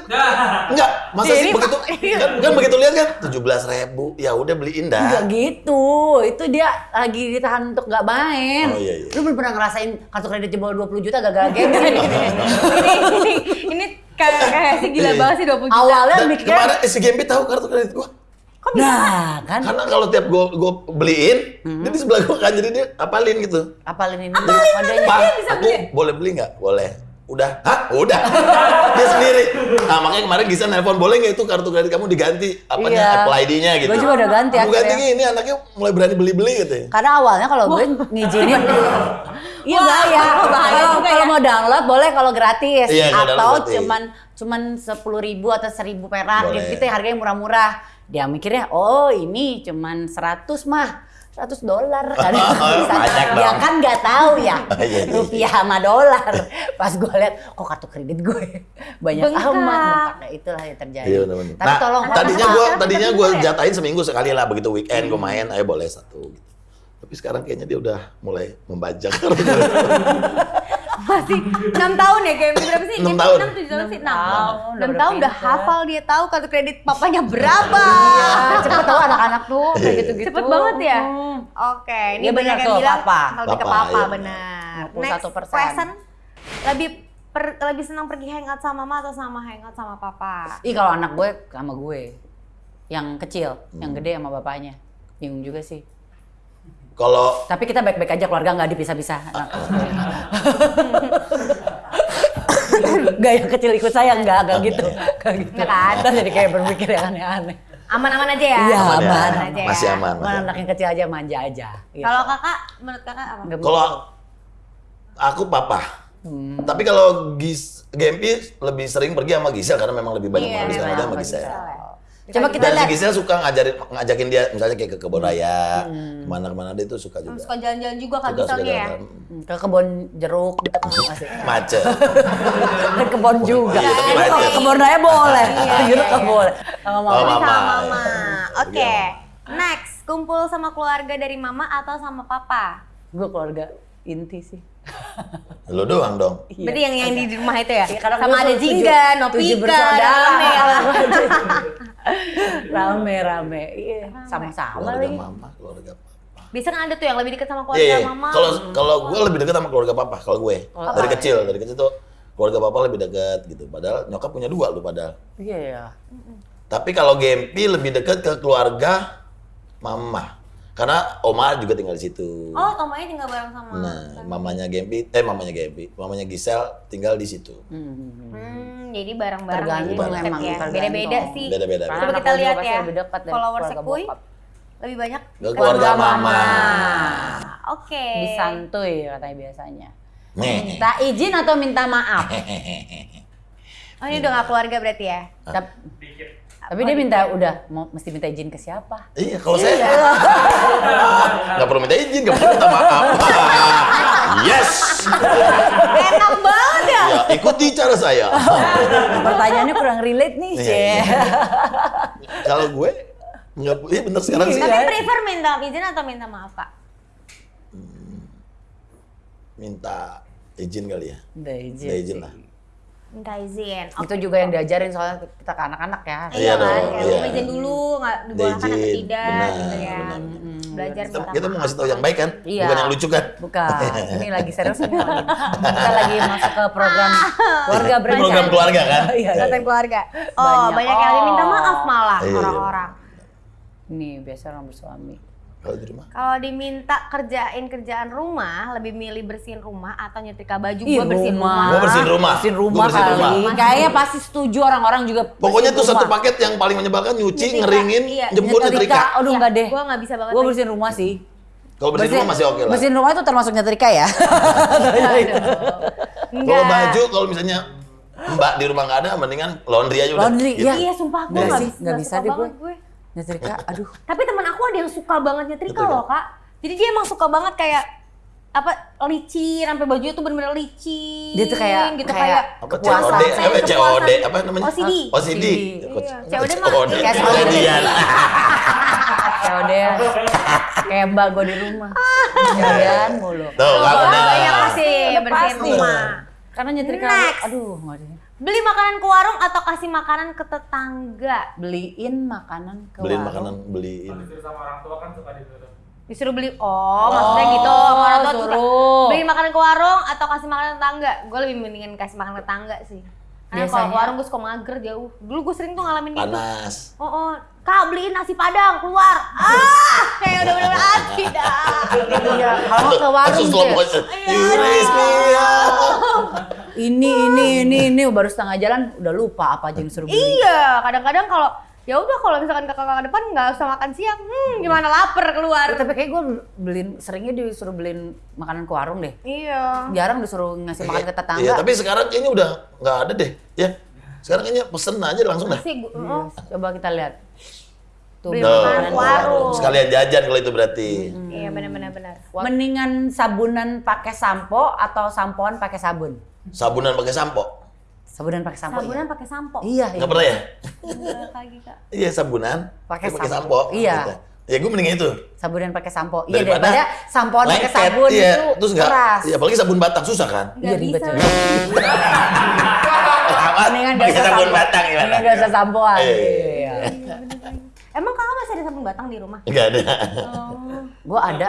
[SPEAKER 2] enggak, masa sih begitu
[SPEAKER 3] Iya.
[SPEAKER 2] kan, kan begitu lihat kan 17 ribu, ya udah beliin
[SPEAKER 1] Enggak
[SPEAKER 2] dah.
[SPEAKER 1] gitu. Itu dia lagi ditahan untuk nggak main.
[SPEAKER 2] Oh, iya, iya.
[SPEAKER 1] Lu belum pernah ngerasain kartu kredit jebol 20 juta gagal game
[SPEAKER 3] ini, ini, ini kayak kayak sih gila
[SPEAKER 2] Iya.
[SPEAKER 3] banget sih 20 juta.
[SPEAKER 1] Awalnya
[SPEAKER 2] Dan
[SPEAKER 1] mikirnya
[SPEAKER 2] kemarin eh, si Gempi tahu kartu kredit gua.
[SPEAKER 1] Nah, kan
[SPEAKER 2] Karena kalau tiap gua gua beliin, dia di sebelah gua kan jadi dia apalin gitu.
[SPEAKER 1] apalin ini kodenya.
[SPEAKER 2] Pak,
[SPEAKER 3] bisa
[SPEAKER 2] aku boleh beli nggak? Boleh. Udah. Hah? Udah. dia sendiri. Nah, makanya kemarin Gisa nelpon, boleh nggak itu kartu kredit kamu diganti? Apanya?
[SPEAKER 1] Iya.
[SPEAKER 2] Apple ID-nya gitu.
[SPEAKER 1] Gua juga udah ganti
[SPEAKER 2] Aku ganti
[SPEAKER 1] akhirnya.
[SPEAKER 2] ini anaknya mulai berani beli-beli gitu ya.
[SPEAKER 1] Karena awalnya kalau gue ngizinin Iya bahaya.
[SPEAKER 3] bahaya
[SPEAKER 1] Kalau
[SPEAKER 3] ya.
[SPEAKER 1] mau download boleh kalau gratis
[SPEAKER 2] Iya,
[SPEAKER 1] atau
[SPEAKER 2] gratis.
[SPEAKER 1] cuman cuman sepuluh ribu atau seribu perak
[SPEAKER 2] Boleh.
[SPEAKER 1] gitu, gitu ya harganya murah-murah. Dia mikirnya oh ini cuman 100 mah 100 dolar kan
[SPEAKER 2] dong.
[SPEAKER 1] kan nggak tahu ya
[SPEAKER 2] Iya, iya, iya.
[SPEAKER 1] rupiah sama dolar pas gue lihat kok kartu kredit gue banyak
[SPEAKER 3] Bengkak.
[SPEAKER 1] amat bengkaknya itulah yang terjadi
[SPEAKER 2] Iya benar-benar.
[SPEAKER 1] tapi
[SPEAKER 2] Nah,
[SPEAKER 1] tolong
[SPEAKER 2] tadinya
[SPEAKER 3] Sekarang
[SPEAKER 2] tadinya
[SPEAKER 3] ya?
[SPEAKER 2] jatahin seminggu sekali lah begitu weekend gua main, ayo boleh satu gitu. Tapi sekarang kayaknya dia udah mulai membajak.
[SPEAKER 3] Masih 6 tahun ya game berapa sih?
[SPEAKER 2] Enam tahun.
[SPEAKER 3] 6 7 tahun sih 6.
[SPEAKER 1] tahun,
[SPEAKER 3] 6
[SPEAKER 1] udah
[SPEAKER 3] tahun udah hafal dia tahu kartu kredit papanya berapa.
[SPEAKER 1] Iya, cepet tau anak-anak tuh kayak gitu-gitu
[SPEAKER 3] Cepet banget ya. Oke, ini
[SPEAKER 1] Iya,
[SPEAKER 3] banyak
[SPEAKER 1] benar
[SPEAKER 3] yang bilang lebih ke
[SPEAKER 2] Papa, iya.
[SPEAKER 3] benar.
[SPEAKER 1] 51%.
[SPEAKER 3] Next question. Lebih per, lebih senang pergi hangout sama mama atau sama hangout sama papa?
[SPEAKER 1] Ih kalau anak gue sama gue yang kecil, yang
[SPEAKER 2] Hmm.
[SPEAKER 1] gede sama bapaknya. Bingung juga sih.
[SPEAKER 2] Kalau
[SPEAKER 1] Tapi kita baik-baik aja keluarga nggak dipisah-pisah. Yang kecil ikut saya nggak, nggak gitu, nggak gitu.
[SPEAKER 3] Nggak kan?
[SPEAKER 1] Jadi kayak berpikir yang aneh-aneh.
[SPEAKER 3] Aman-aman aja ya?
[SPEAKER 1] Iya,
[SPEAKER 2] aman ya,
[SPEAKER 1] aman.
[SPEAKER 3] aja ya.
[SPEAKER 2] masih aman.
[SPEAKER 1] Mana
[SPEAKER 2] masih
[SPEAKER 1] anak
[SPEAKER 2] aman.
[SPEAKER 1] yang kecil aja manja aja. gitu.
[SPEAKER 3] Kalau kakak, menurut kakak apa?
[SPEAKER 2] Kalau aku papa.
[SPEAKER 1] Hmm.
[SPEAKER 2] Tapi kalau Gis Gempi lebih sering pergi sama Gisel karena memang lebih banyak
[SPEAKER 3] Iya,
[SPEAKER 2] menghabiskan sama
[SPEAKER 3] banyak
[SPEAKER 2] Gisel.
[SPEAKER 3] Gisel ya.
[SPEAKER 1] Coba kita lihat.
[SPEAKER 2] Gisel suka ngajarin ngajakin dia misalnya kayak ke kebun raya, ke mana-kemana dia tuh suka juga.
[SPEAKER 3] Suka jalan-jalan juga kan misalnya ya?
[SPEAKER 2] jalan.
[SPEAKER 1] Hmm, ke kebun jeruk masih.
[SPEAKER 2] Macet.
[SPEAKER 1] ke kebun juga.
[SPEAKER 2] Iya,
[SPEAKER 1] kalau
[SPEAKER 2] macet.
[SPEAKER 1] ke kebun raya boleh,
[SPEAKER 3] Iya,
[SPEAKER 1] ke
[SPEAKER 3] iya,
[SPEAKER 1] jeruk nggak
[SPEAKER 3] iya.
[SPEAKER 1] boleh. Sama mama.
[SPEAKER 3] sama mama.
[SPEAKER 2] Iya.
[SPEAKER 3] Oke. Next, kumpul sama keluarga dari mama atau sama papa?
[SPEAKER 1] Gue keluarga inti sih.
[SPEAKER 2] Lu doang dong.
[SPEAKER 3] Berarti yang yang di rumah itu ya?
[SPEAKER 1] Iya, karena
[SPEAKER 3] sama ada Jingga,
[SPEAKER 1] bersaudara.
[SPEAKER 3] rame lah.
[SPEAKER 1] rame rame iya sama-sama
[SPEAKER 2] Keluarga
[SPEAKER 1] lagi
[SPEAKER 2] mama, keluarga papa.
[SPEAKER 3] Bisa kan ada tuh yang lebih dekat sama
[SPEAKER 2] Iya,
[SPEAKER 3] keluarga
[SPEAKER 2] iya.
[SPEAKER 3] mama.
[SPEAKER 2] Kalau kalau gue lebih dekat sama keluarga papa, kalau gue
[SPEAKER 1] Oh,
[SPEAKER 2] dari kecil, dari kecil tuh keluarga papa lebih dekat gitu. Padahal nyokap punya dua lu padahal.
[SPEAKER 1] iya ya
[SPEAKER 2] Tapi kalau Gempi lebih dekat ke keluarga mama. Karena Oma juga tinggal di situ.
[SPEAKER 3] Oh, Tomanya tinggal bareng sama.
[SPEAKER 2] Nah, mamanya Gempi, eh mamanya Gempi, mamanya Gisel tinggal di situ.
[SPEAKER 3] Hmm, jadi bareng-bareng
[SPEAKER 1] Tergantung
[SPEAKER 3] jadi deket
[SPEAKER 1] emang,
[SPEAKER 3] ya. Beda-beda sih.
[SPEAKER 2] Beda-beda.
[SPEAKER 3] Coba kita lihat ya.
[SPEAKER 1] keluarga
[SPEAKER 3] Kuy
[SPEAKER 1] bokap.
[SPEAKER 3] lebih banyak
[SPEAKER 2] Ke keluarga mama.
[SPEAKER 3] Oke.
[SPEAKER 1] disantuy katanya biasanya
[SPEAKER 2] Nih.
[SPEAKER 1] minta izin atau minta maaf
[SPEAKER 3] Oh, ini udah gak keluarga berarti ya?
[SPEAKER 4] Dikit.
[SPEAKER 1] Tapi dia minta udah mau mesti minta izin ke siapa
[SPEAKER 2] Iya, kalau saya nggak perlu minta izin, nggak perlu minta maaf. yes.
[SPEAKER 3] Enak banget ya.
[SPEAKER 2] Ya, ikuti cara saya.
[SPEAKER 1] pertanyaannya kurang relate nih
[SPEAKER 2] Iya,
[SPEAKER 1] sih
[SPEAKER 2] iya. Kalau gue nggak, iya bener sekarang sih.
[SPEAKER 3] Tapi prefer minta izin atau minta maaf, Kak?
[SPEAKER 2] Minta izin kali ya.
[SPEAKER 1] minta izin,
[SPEAKER 2] Minta izin lah.
[SPEAKER 3] Minta izin.
[SPEAKER 1] itu juga yang diajarin soalnya kita ke anak-anak ya
[SPEAKER 3] Iya
[SPEAKER 2] Iya
[SPEAKER 3] kan,
[SPEAKER 2] dong,
[SPEAKER 3] kayak
[SPEAKER 2] iya.
[SPEAKER 3] izin dulu, nggak dibolehkan atau tidak
[SPEAKER 2] benar,
[SPEAKER 3] gitu ya.
[SPEAKER 2] benar.
[SPEAKER 3] Belajar
[SPEAKER 2] Kita, kita mau ngasih tahu yang baik kan,
[SPEAKER 1] Iya.
[SPEAKER 2] bukan yang lucu kan.
[SPEAKER 1] bukan ini lagi serius nih kita lagi masuk ke program keluarga
[SPEAKER 2] Ini
[SPEAKER 1] berencana
[SPEAKER 2] program keluarga kan.
[SPEAKER 1] Iya.
[SPEAKER 3] Konten keluarga. Oh,
[SPEAKER 1] Banyak.
[SPEAKER 3] banyak, yang lebih minta
[SPEAKER 1] Oh.
[SPEAKER 3] maaf malah
[SPEAKER 2] Iya, iya.
[SPEAKER 3] orang-orang.
[SPEAKER 1] Nih biasa orang bersuami.
[SPEAKER 2] Kalau di rumah.
[SPEAKER 3] Kalau diminta kerjain kerjaan rumah, lebih milih bersihin rumah atau nyetrika baju
[SPEAKER 1] Ih,
[SPEAKER 3] gua bersihin rumah.
[SPEAKER 2] Gua bersihin rumah.
[SPEAKER 1] Bersihin
[SPEAKER 2] Gua
[SPEAKER 1] rumah
[SPEAKER 2] bersihin
[SPEAKER 1] kali.
[SPEAKER 2] rumah.
[SPEAKER 1] Kayaknya pasti setuju orang-orang juga.
[SPEAKER 2] Pokoknya tuh satu
[SPEAKER 1] rumah.
[SPEAKER 2] paket yang paling menyebalkan nyuci,
[SPEAKER 3] Nyetrika,
[SPEAKER 2] ngeringin,
[SPEAKER 3] iya.
[SPEAKER 2] jemput, nyetrika.
[SPEAKER 1] Aduh
[SPEAKER 3] Iya,
[SPEAKER 1] enggak deh.
[SPEAKER 3] Gua nggak bisa banget.
[SPEAKER 1] Gue
[SPEAKER 3] lagi.
[SPEAKER 1] bersihin rumah sih.
[SPEAKER 2] Kalau bersihin rumah masih oke lah.
[SPEAKER 1] Bersihin rumah itu termasuk nyetrika ya?
[SPEAKER 2] Kalau
[SPEAKER 3] Enggak.
[SPEAKER 2] baju, kalau misalnya Mbak di rumah nggak ada, mendingan laundry aja udah.
[SPEAKER 1] Laundry,
[SPEAKER 2] Gitu.
[SPEAKER 1] iya.
[SPEAKER 3] Iya, sumpah gue
[SPEAKER 1] Nggak
[SPEAKER 3] bisa,
[SPEAKER 1] nggak bisa deh gue. Nyetrika, aduh.
[SPEAKER 3] Tapi teman aku ada yang suka banget nyetrika loh kak. Jadi dia emang suka banget kayak apa licin sampai bajunya tuh bener-bener licin.
[SPEAKER 1] Dia tuh kayak-
[SPEAKER 3] gitu
[SPEAKER 1] kayak
[SPEAKER 3] kayak.
[SPEAKER 2] COD, apa. COD, apa namanya?
[SPEAKER 3] OCD.
[SPEAKER 2] OCD.
[SPEAKER 3] COD mah
[SPEAKER 2] COD.
[SPEAKER 1] kayak. Ya udah, kayak mbak gue di rumah. Jalan mulu.
[SPEAKER 2] Tuh, nggak
[SPEAKER 3] Oh,
[SPEAKER 2] benar.
[SPEAKER 3] banyak pasti bersihin
[SPEAKER 1] pasti.
[SPEAKER 3] rumah.
[SPEAKER 1] Karena nyetrika, aduh nggak ada.
[SPEAKER 3] Beli makanan ke warung atau kasih makanan ke tetangga?
[SPEAKER 1] Beliin makanan ke
[SPEAKER 2] Beliin
[SPEAKER 1] warung.
[SPEAKER 2] makanan, beliin.
[SPEAKER 4] Kalau disuruh sama orang tua kan suka disuruh.
[SPEAKER 3] Disuruh beli, oh, maksudnya gitu. Sama orang tua tuh suka
[SPEAKER 1] suruh.
[SPEAKER 3] beli makanan ke warung atau kasih makanan ke tetangga? Gue lebih mendingin kasih makanan ke tetangga sih. Karena kalau ke warung gue suka mager jauh. Dulu gue sering tuh ngalamin gitu.
[SPEAKER 2] Panas.
[SPEAKER 3] Oh, oh, kak beliin nasi padang keluar. Ah, kayak udah bener ah tidak.
[SPEAKER 1] Iya, kalau ke warung
[SPEAKER 2] motion.
[SPEAKER 3] Iya.
[SPEAKER 2] Me up.
[SPEAKER 1] Ini, ini, ini, ini baru setengah jalan udah lupa apa aja yang suruh beli.
[SPEAKER 3] Iya, kadang-kadang kalau ya udah kalau misalkan kakak-kakak depan nggak usah makan siang, hmm gimana lapar keluar.
[SPEAKER 1] Tapi kayak gue beliin, seringnya disuruh beliin makanan ke warung deh.
[SPEAKER 3] Iya.
[SPEAKER 1] Jarang disuruh ngasih makan ke tetangga.
[SPEAKER 2] Iya, tapi sekarang kayaknya udah nggak ada deh. Ya. Sekarang kayaknya pesen aja langsung dah.
[SPEAKER 3] Masih oh,
[SPEAKER 1] Coba kita lihat. Tuh,
[SPEAKER 3] Beli warung.
[SPEAKER 2] Sekalian jajan kalau itu berarti.
[SPEAKER 3] Iya benar-benar benar.
[SPEAKER 1] Mendingan sabunan pakai sampo atau sampoan pakai sabun?
[SPEAKER 2] Sabunan pakai sampo.
[SPEAKER 1] Sabunan pakai sampo.
[SPEAKER 3] Sabunan pakai sampo.
[SPEAKER 1] Iya, iya.
[SPEAKER 2] Nggak pernah ya?
[SPEAKER 3] Enggak lagi kak.
[SPEAKER 2] Iya sabunan.
[SPEAKER 1] Pakai sampo.
[SPEAKER 2] sampo.
[SPEAKER 1] Iya.
[SPEAKER 2] Gitu. Ya gue mending itu.
[SPEAKER 1] Sabunan pakai sampo. Iya
[SPEAKER 2] Daripada
[SPEAKER 1] daripada sampoan pakai sabun
[SPEAKER 2] iya.
[SPEAKER 1] itu
[SPEAKER 2] Terus nggak,
[SPEAKER 1] keras.
[SPEAKER 2] iya apalagi sabun batang susah kan?
[SPEAKER 1] Iya,
[SPEAKER 3] Nggak
[SPEAKER 1] ribet ya. Mendingan gak usah
[SPEAKER 2] batang gimana?
[SPEAKER 1] Mendingan gak usah sampoan.
[SPEAKER 2] Iya.
[SPEAKER 1] Iya.
[SPEAKER 3] Emang kakak masih ada sabun batang di rumah?
[SPEAKER 2] Enggak ada.
[SPEAKER 3] Oh.
[SPEAKER 1] Gue ada.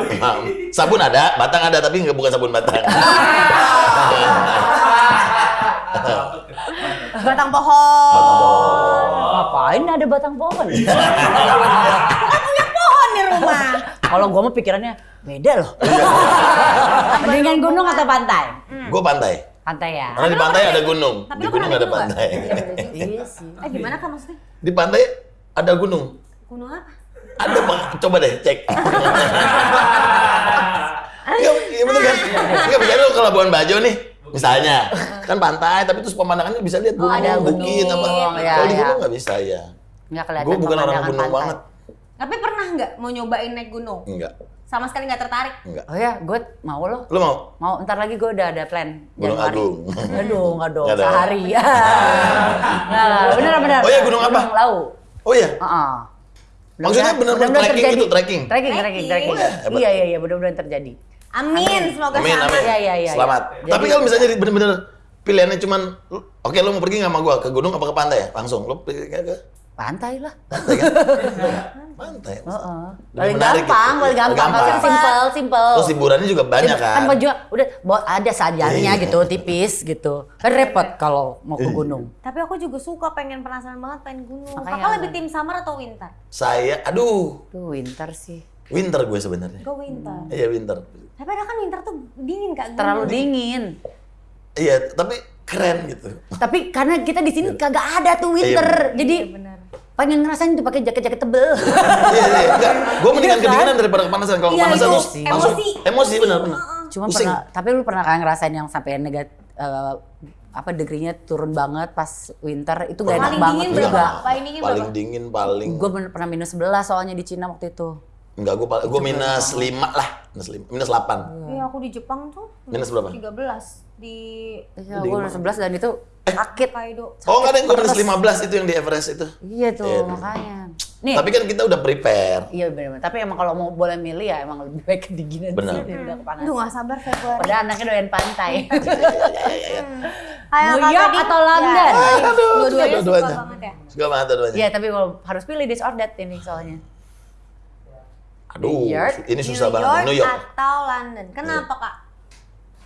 [SPEAKER 2] sabun ada, batang ada tapi nggak bukan sabun batang.
[SPEAKER 3] Batang pohon.
[SPEAKER 1] Ngapain ada batang pohon?
[SPEAKER 3] Pohon di rumah.
[SPEAKER 1] Kalau gue mah pikirannya beda loh. Mendingan gunung atau pantai?
[SPEAKER 2] gue pantai.
[SPEAKER 1] Pantai ya.
[SPEAKER 2] Karena di pantai ada gunung.
[SPEAKER 3] Tapi
[SPEAKER 2] Di gunung ada
[SPEAKER 3] gunung
[SPEAKER 2] pantai.
[SPEAKER 1] Iya sih.
[SPEAKER 3] Eh gimana kak maksudnya?
[SPEAKER 2] Di pantai ada gunung.
[SPEAKER 3] Gunung apa?
[SPEAKER 2] Ada bang, coba deh cek. Iya, iya bener kan? Iya misalnya lu ke Labuan Bajo nih, misalnya kan pantai, tapi terus pemandangannya bisa lihat gunung,
[SPEAKER 1] ada
[SPEAKER 2] bukit apa.
[SPEAKER 1] ya,
[SPEAKER 2] Kalau di
[SPEAKER 1] ya.
[SPEAKER 2] gunung nggak bisa ya.
[SPEAKER 1] Nggak kelihatan
[SPEAKER 2] Gue bukan orang gunung
[SPEAKER 1] pantai.
[SPEAKER 2] banget.
[SPEAKER 3] Tapi pernah nggak mau nyobain naik gunung?
[SPEAKER 2] Enggak,
[SPEAKER 3] Sama sekali nggak tertarik?
[SPEAKER 2] enggak.
[SPEAKER 1] Oh ya, gue mau loh.
[SPEAKER 2] Lu mau?
[SPEAKER 1] Mau ntar lagi gue udah ada plan
[SPEAKER 2] Gunung
[SPEAKER 1] Januari.
[SPEAKER 2] Agung.
[SPEAKER 1] Aduh, nggak dong,
[SPEAKER 2] Nggak dong.
[SPEAKER 1] sehari. nah, bener bener.
[SPEAKER 2] Oh iya, gunung apa?
[SPEAKER 1] Gunung Lau.
[SPEAKER 2] Oh iya,
[SPEAKER 1] Heeh.
[SPEAKER 2] Maksudnya bener-bener trekking gitu, trekking?
[SPEAKER 1] Trekking, trekking, trekking.
[SPEAKER 3] Trekking.
[SPEAKER 2] Oh iya, hebat.
[SPEAKER 1] Iya, iya, iya, bener-bener terjadi.
[SPEAKER 3] Amin, semoga
[SPEAKER 2] amin,
[SPEAKER 3] sama.
[SPEAKER 2] amin.
[SPEAKER 1] Iya, iya, iya,
[SPEAKER 2] Selamat.
[SPEAKER 1] iya.
[SPEAKER 2] Tapi kalau misalnya bener-bener pilihannya cuman, oke lu mau pergi nggak sama gua ke gunung apa ke pantai ya? Langsung, lu pergi ke ke
[SPEAKER 1] Pantai lah.
[SPEAKER 2] pantai kan? pantai.
[SPEAKER 1] Heeh.
[SPEAKER 2] Lebih
[SPEAKER 1] Paling gampang,
[SPEAKER 2] gitu.
[SPEAKER 1] paling gampang.
[SPEAKER 2] Gampang.
[SPEAKER 1] Maksudnya simple, simple.
[SPEAKER 2] Terus hiburannya juga banyak
[SPEAKER 1] Kan
[SPEAKER 2] kan?
[SPEAKER 1] baju udah bawa ada sajarnya
[SPEAKER 2] Iya.
[SPEAKER 1] gitu, tipis gitu. Kan repot kalau mau ke
[SPEAKER 2] Iya.
[SPEAKER 1] gunung.
[SPEAKER 3] Tapi aku juga suka pengen penasaran banget pengen gunung.
[SPEAKER 1] Makanya-
[SPEAKER 3] Kakak lebih tim summer atau winter?
[SPEAKER 2] Saya, aduh,
[SPEAKER 1] Tuh winter sih.
[SPEAKER 2] winter gue sebenarnya.
[SPEAKER 3] Gue winter.
[SPEAKER 2] Iya winter.
[SPEAKER 3] Tapi ada kan winter tuh dingin kak. gunung.
[SPEAKER 1] Terlalu dingin.
[SPEAKER 2] Iya, tapi keren gitu.
[SPEAKER 1] Tapi karena kita di sini kagak ada tuh winter. Jadi
[SPEAKER 3] Iya.
[SPEAKER 1] Pengen ngerasain tuh pakai jaket-jaket tebel.
[SPEAKER 2] Iya, iya, enggak. Gue mendingan
[SPEAKER 1] Iya kan?
[SPEAKER 2] kedinginan daripada kepanasan. Kalau
[SPEAKER 3] Iya,
[SPEAKER 2] kepanasan terus langsung
[SPEAKER 3] emosi.
[SPEAKER 2] emosi benar benar.
[SPEAKER 1] Cuma
[SPEAKER 2] Pusing.
[SPEAKER 1] pernah, tapi lu pernah kan ngerasain yang sampai negat eh, apa degrinya turun banget pas winter itu gak enak
[SPEAKER 3] Paling
[SPEAKER 1] banget
[SPEAKER 3] dingin
[SPEAKER 1] juga.
[SPEAKER 3] berapa? Paling dingin
[SPEAKER 2] paling
[SPEAKER 3] berapa?
[SPEAKER 2] dingin paling
[SPEAKER 1] Gue pernah minus 11 soalnya di Cina waktu itu.
[SPEAKER 2] enggak gue gue minus 5 lah minus 5 minus 8
[SPEAKER 3] Iya aku di Jepang tuh.
[SPEAKER 2] Minus berapa?
[SPEAKER 3] 13 di
[SPEAKER 1] Iya, gue minus 11 dan itu sakit.
[SPEAKER 3] Kaido.
[SPEAKER 2] oh enggak ada yang gue minus 15 itu yang di Everest itu
[SPEAKER 1] Iya tuh
[SPEAKER 2] Iya.
[SPEAKER 1] makanya. Nih,
[SPEAKER 2] tapi kan kita udah prepare
[SPEAKER 1] iya benar Tapi emang kalau mau boleh milih ya emang lebih baik kedinginan
[SPEAKER 2] Benar.
[SPEAKER 1] sih daripada kepanasan.
[SPEAKER 3] Aduh gak sabar Februari.
[SPEAKER 1] Padahal anaknya doyan pantai.
[SPEAKER 3] Ayo,
[SPEAKER 1] New
[SPEAKER 3] Kak
[SPEAKER 1] York
[SPEAKER 3] Gading.
[SPEAKER 1] atau London?
[SPEAKER 3] Ya,
[SPEAKER 2] Aduh,
[SPEAKER 3] Dua-duanya suka
[SPEAKER 2] dua-duanya.
[SPEAKER 3] banget ya.
[SPEAKER 2] Suka banget dua-duanya.
[SPEAKER 1] Iya, tapi kalau harus pilih this or that ini soalnya.
[SPEAKER 2] Aduh,
[SPEAKER 1] New York,
[SPEAKER 2] ini susah
[SPEAKER 3] New
[SPEAKER 2] banget.
[SPEAKER 3] York
[SPEAKER 2] New York.
[SPEAKER 3] atau London. Kenapa kak?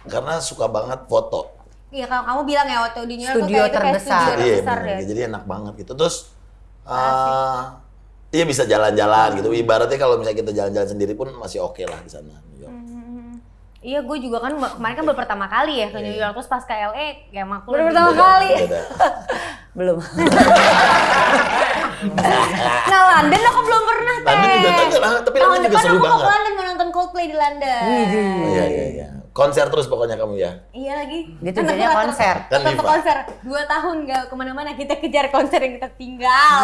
[SPEAKER 2] Karena suka banget foto.
[SPEAKER 3] Iya kalau kamu bilang ya waktu di New York
[SPEAKER 1] Studio
[SPEAKER 3] kayak itu kayak
[SPEAKER 1] terbesar.
[SPEAKER 3] studio
[SPEAKER 2] Iya,
[SPEAKER 3] terbesar
[SPEAKER 2] bener.
[SPEAKER 3] deh.
[SPEAKER 2] jadi enak banget gitu. Terus eh Iya bisa jalan-jalan gitu. Ibaratnya kalau misalnya kita jalan-jalan sendiri pun masih oke lah di sana. New York.
[SPEAKER 3] Iya, gue juga kan kemarin kan baru pertama kali ya ke New York terus pas ke LA kayak makul.
[SPEAKER 1] Baru pertama
[SPEAKER 2] Beda,
[SPEAKER 1] kali.
[SPEAKER 2] beda.
[SPEAKER 1] Belum.
[SPEAKER 3] Nah, London aku belum pernah, Teh.
[SPEAKER 2] London juga tapi
[SPEAKER 3] Tahun
[SPEAKER 2] London juga
[SPEAKER 3] depan
[SPEAKER 2] seru
[SPEAKER 3] aku mau ke
[SPEAKER 2] banget.
[SPEAKER 3] London mau nonton Coldplay di London.
[SPEAKER 2] Iya iya iya. Konser terus pokoknya kamu ya.
[SPEAKER 3] Iya lagi.
[SPEAKER 1] Dia
[SPEAKER 3] Kan
[SPEAKER 1] tujuannya
[SPEAKER 3] aku tetap-
[SPEAKER 1] konser.
[SPEAKER 2] Kan
[SPEAKER 3] konser. Dua tahun gak ke mana-mana kita kejar konser yang kita tinggal.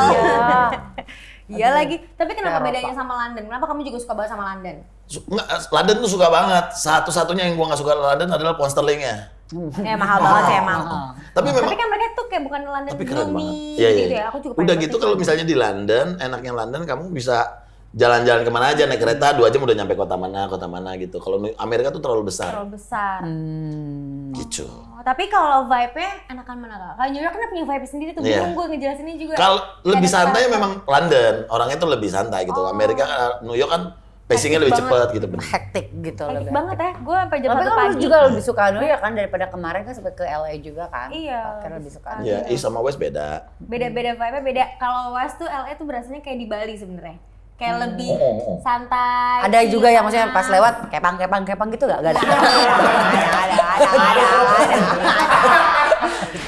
[SPEAKER 3] Iya lagi. Tapi kenapa
[SPEAKER 1] Eropa.
[SPEAKER 3] bedanya sama London? Kenapa kamu juga suka banget sama London?
[SPEAKER 2] Nggak, London tuh suka banget. Satu-satunya yang gua nggak suka London adalah pound sterlingnya.
[SPEAKER 3] Eh mahal banget sih emang.
[SPEAKER 2] Tapi memang
[SPEAKER 3] Tapi kan mereka tuh kayak bukan London
[SPEAKER 2] tapi keren
[SPEAKER 3] gloomy
[SPEAKER 2] banget. Iya, iya.
[SPEAKER 3] gitu ya. Aku juga
[SPEAKER 2] Udah gitu kalau misalnya di London, enaknya London kamu bisa jalan-jalan ke mana aja naik kereta dua jam udah nyampe kota mana kota mana gitu. Kalau Amerika tuh terlalu besar.
[SPEAKER 3] terlalu besar.
[SPEAKER 1] Hmm.
[SPEAKER 2] Gitu.
[SPEAKER 3] Oh, tapi kalau vibe-nya enakan mana kak? Kalau New York kan punya vibe sendiri tuh.
[SPEAKER 2] Iya.
[SPEAKER 3] Bingung gue ngejelasinnya juga.
[SPEAKER 2] Kalau lebih santai
[SPEAKER 3] sekarang.
[SPEAKER 2] memang London, orangnya tuh lebih santai gitu. Amerika, eh, New York kan pacingnya lebih cepat gitu. bener.
[SPEAKER 1] Hektik gitu
[SPEAKER 3] Hektik
[SPEAKER 1] lebih.
[SPEAKER 3] banget ya. Gue sampai jam
[SPEAKER 1] Tapi
[SPEAKER 3] satu
[SPEAKER 1] kan lu
[SPEAKER 3] pagi.
[SPEAKER 1] juga lebih suka New York kan daripada kemarin kan sempat ke LA juga kan?
[SPEAKER 3] Iya.
[SPEAKER 1] Akhirnya lebih suka.
[SPEAKER 3] Ah,
[SPEAKER 2] Ya, East sama West beda.
[SPEAKER 3] Beda-beda vibe-nya beda. Kalau West tuh LA tuh berasanya kayak di Bali sebenarnya. Kayak
[SPEAKER 1] Hmm.
[SPEAKER 3] lebih
[SPEAKER 2] Oh, oh, oh.
[SPEAKER 3] santai.
[SPEAKER 1] Ada juga yang maksudnya pas lewat kepang kepang kepang gitu gak? Gak ada.
[SPEAKER 3] ada, ada, ada, ada, ada.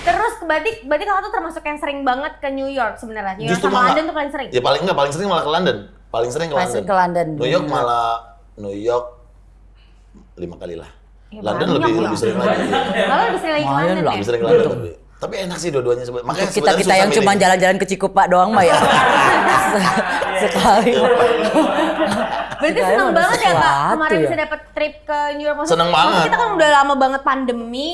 [SPEAKER 3] Terus berarti berarti kalau tuh termasuk yang sering banget ke New York sebenarnya. New York
[SPEAKER 2] Justru
[SPEAKER 3] sama London tuh paling sering.
[SPEAKER 2] Ya paling enggak paling sering malah ke London. Paling sering ke
[SPEAKER 1] Paling
[SPEAKER 2] London.
[SPEAKER 1] ke London.
[SPEAKER 2] New York malah New York lima kali lah.
[SPEAKER 3] Ya,
[SPEAKER 2] London lebih lebih sering lagi.
[SPEAKER 3] Malah lebih sering lagi ke London ya.
[SPEAKER 2] Lebih sering ke London. lebih. Tapi enak sih dua-duanya sebenarnya. Makanya
[SPEAKER 1] kita
[SPEAKER 2] sebenarnya
[SPEAKER 1] kita
[SPEAKER 2] susah
[SPEAKER 1] yang cuma jalan-jalan ke Cikupa doang mah ya. Sekali.
[SPEAKER 3] Berarti
[SPEAKER 1] Kirain
[SPEAKER 3] seneng banget ya kak
[SPEAKER 1] sesuatu
[SPEAKER 3] kemarin
[SPEAKER 1] ya.
[SPEAKER 3] bisa dapet trip ke New York. Maksudnya-
[SPEAKER 2] Seneng banget.
[SPEAKER 3] Kita kan udah lama banget pandemi.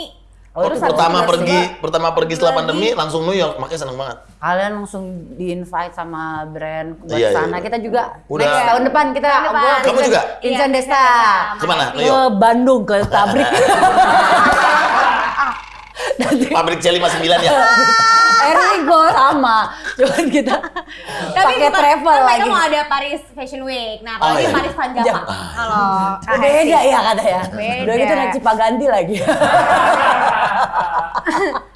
[SPEAKER 1] Oh, terus
[SPEAKER 2] pertama
[SPEAKER 1] itu
[SPEAKER 2] pergi,
[SPEAKER 1] juga
[SPEAKER 2] pertama pergi setelah
[SPEAKER 3] lagi.
[SPEAKER 2] pandemi langsung New York, makanya seneng banget.
[SPEAKER 1] Kalian langsung di-invite sama brand buat
[SPEAKER 2] Iya, iya,
[SPEAKER 1] sana.
[SPEAKER 2] iya.
[SPEAKER 1] Kita juga
[SPEAKER 2] Udah.
[SPEAKER 1] next tahun depan kita
[SPEAKER 3] Tahun depan.
[SPEAKER 2] Kamu juga?
[SPEAKER 3] Iya,
[SPEAKER 1] Desta.
[SPEAKER 3] Ke
[SPEAKER 2] mana? New
[SPEAKER 1] Ke. Bandung ke pabrik. Nanti
[SPEAKER 2] Pabrik Jelly 59 ya.
[SPEAKER 1] Erigo sama. Cuman kita pakai travel
[SPEAKER 3] kan
[SPEAKER 1] lagi.
[SPEAKER 3] mereka mau ada Paris Fashion Week. Nah, kalau
[SPEAKER 2] Oh,
[SPEAKER 3] ini
[SPEAKER 2] iya.
[SPEAKER 3] Paris Panjama.
[SPEAKER 1] Jam.
[SPEAKER 3] Kalau Kak
[SPEAKER 1] Beda ya kata ya.
[SPEAKER 3] Beda.
[SPEAKER 1] Udah gitu naik Cipaganti lagi.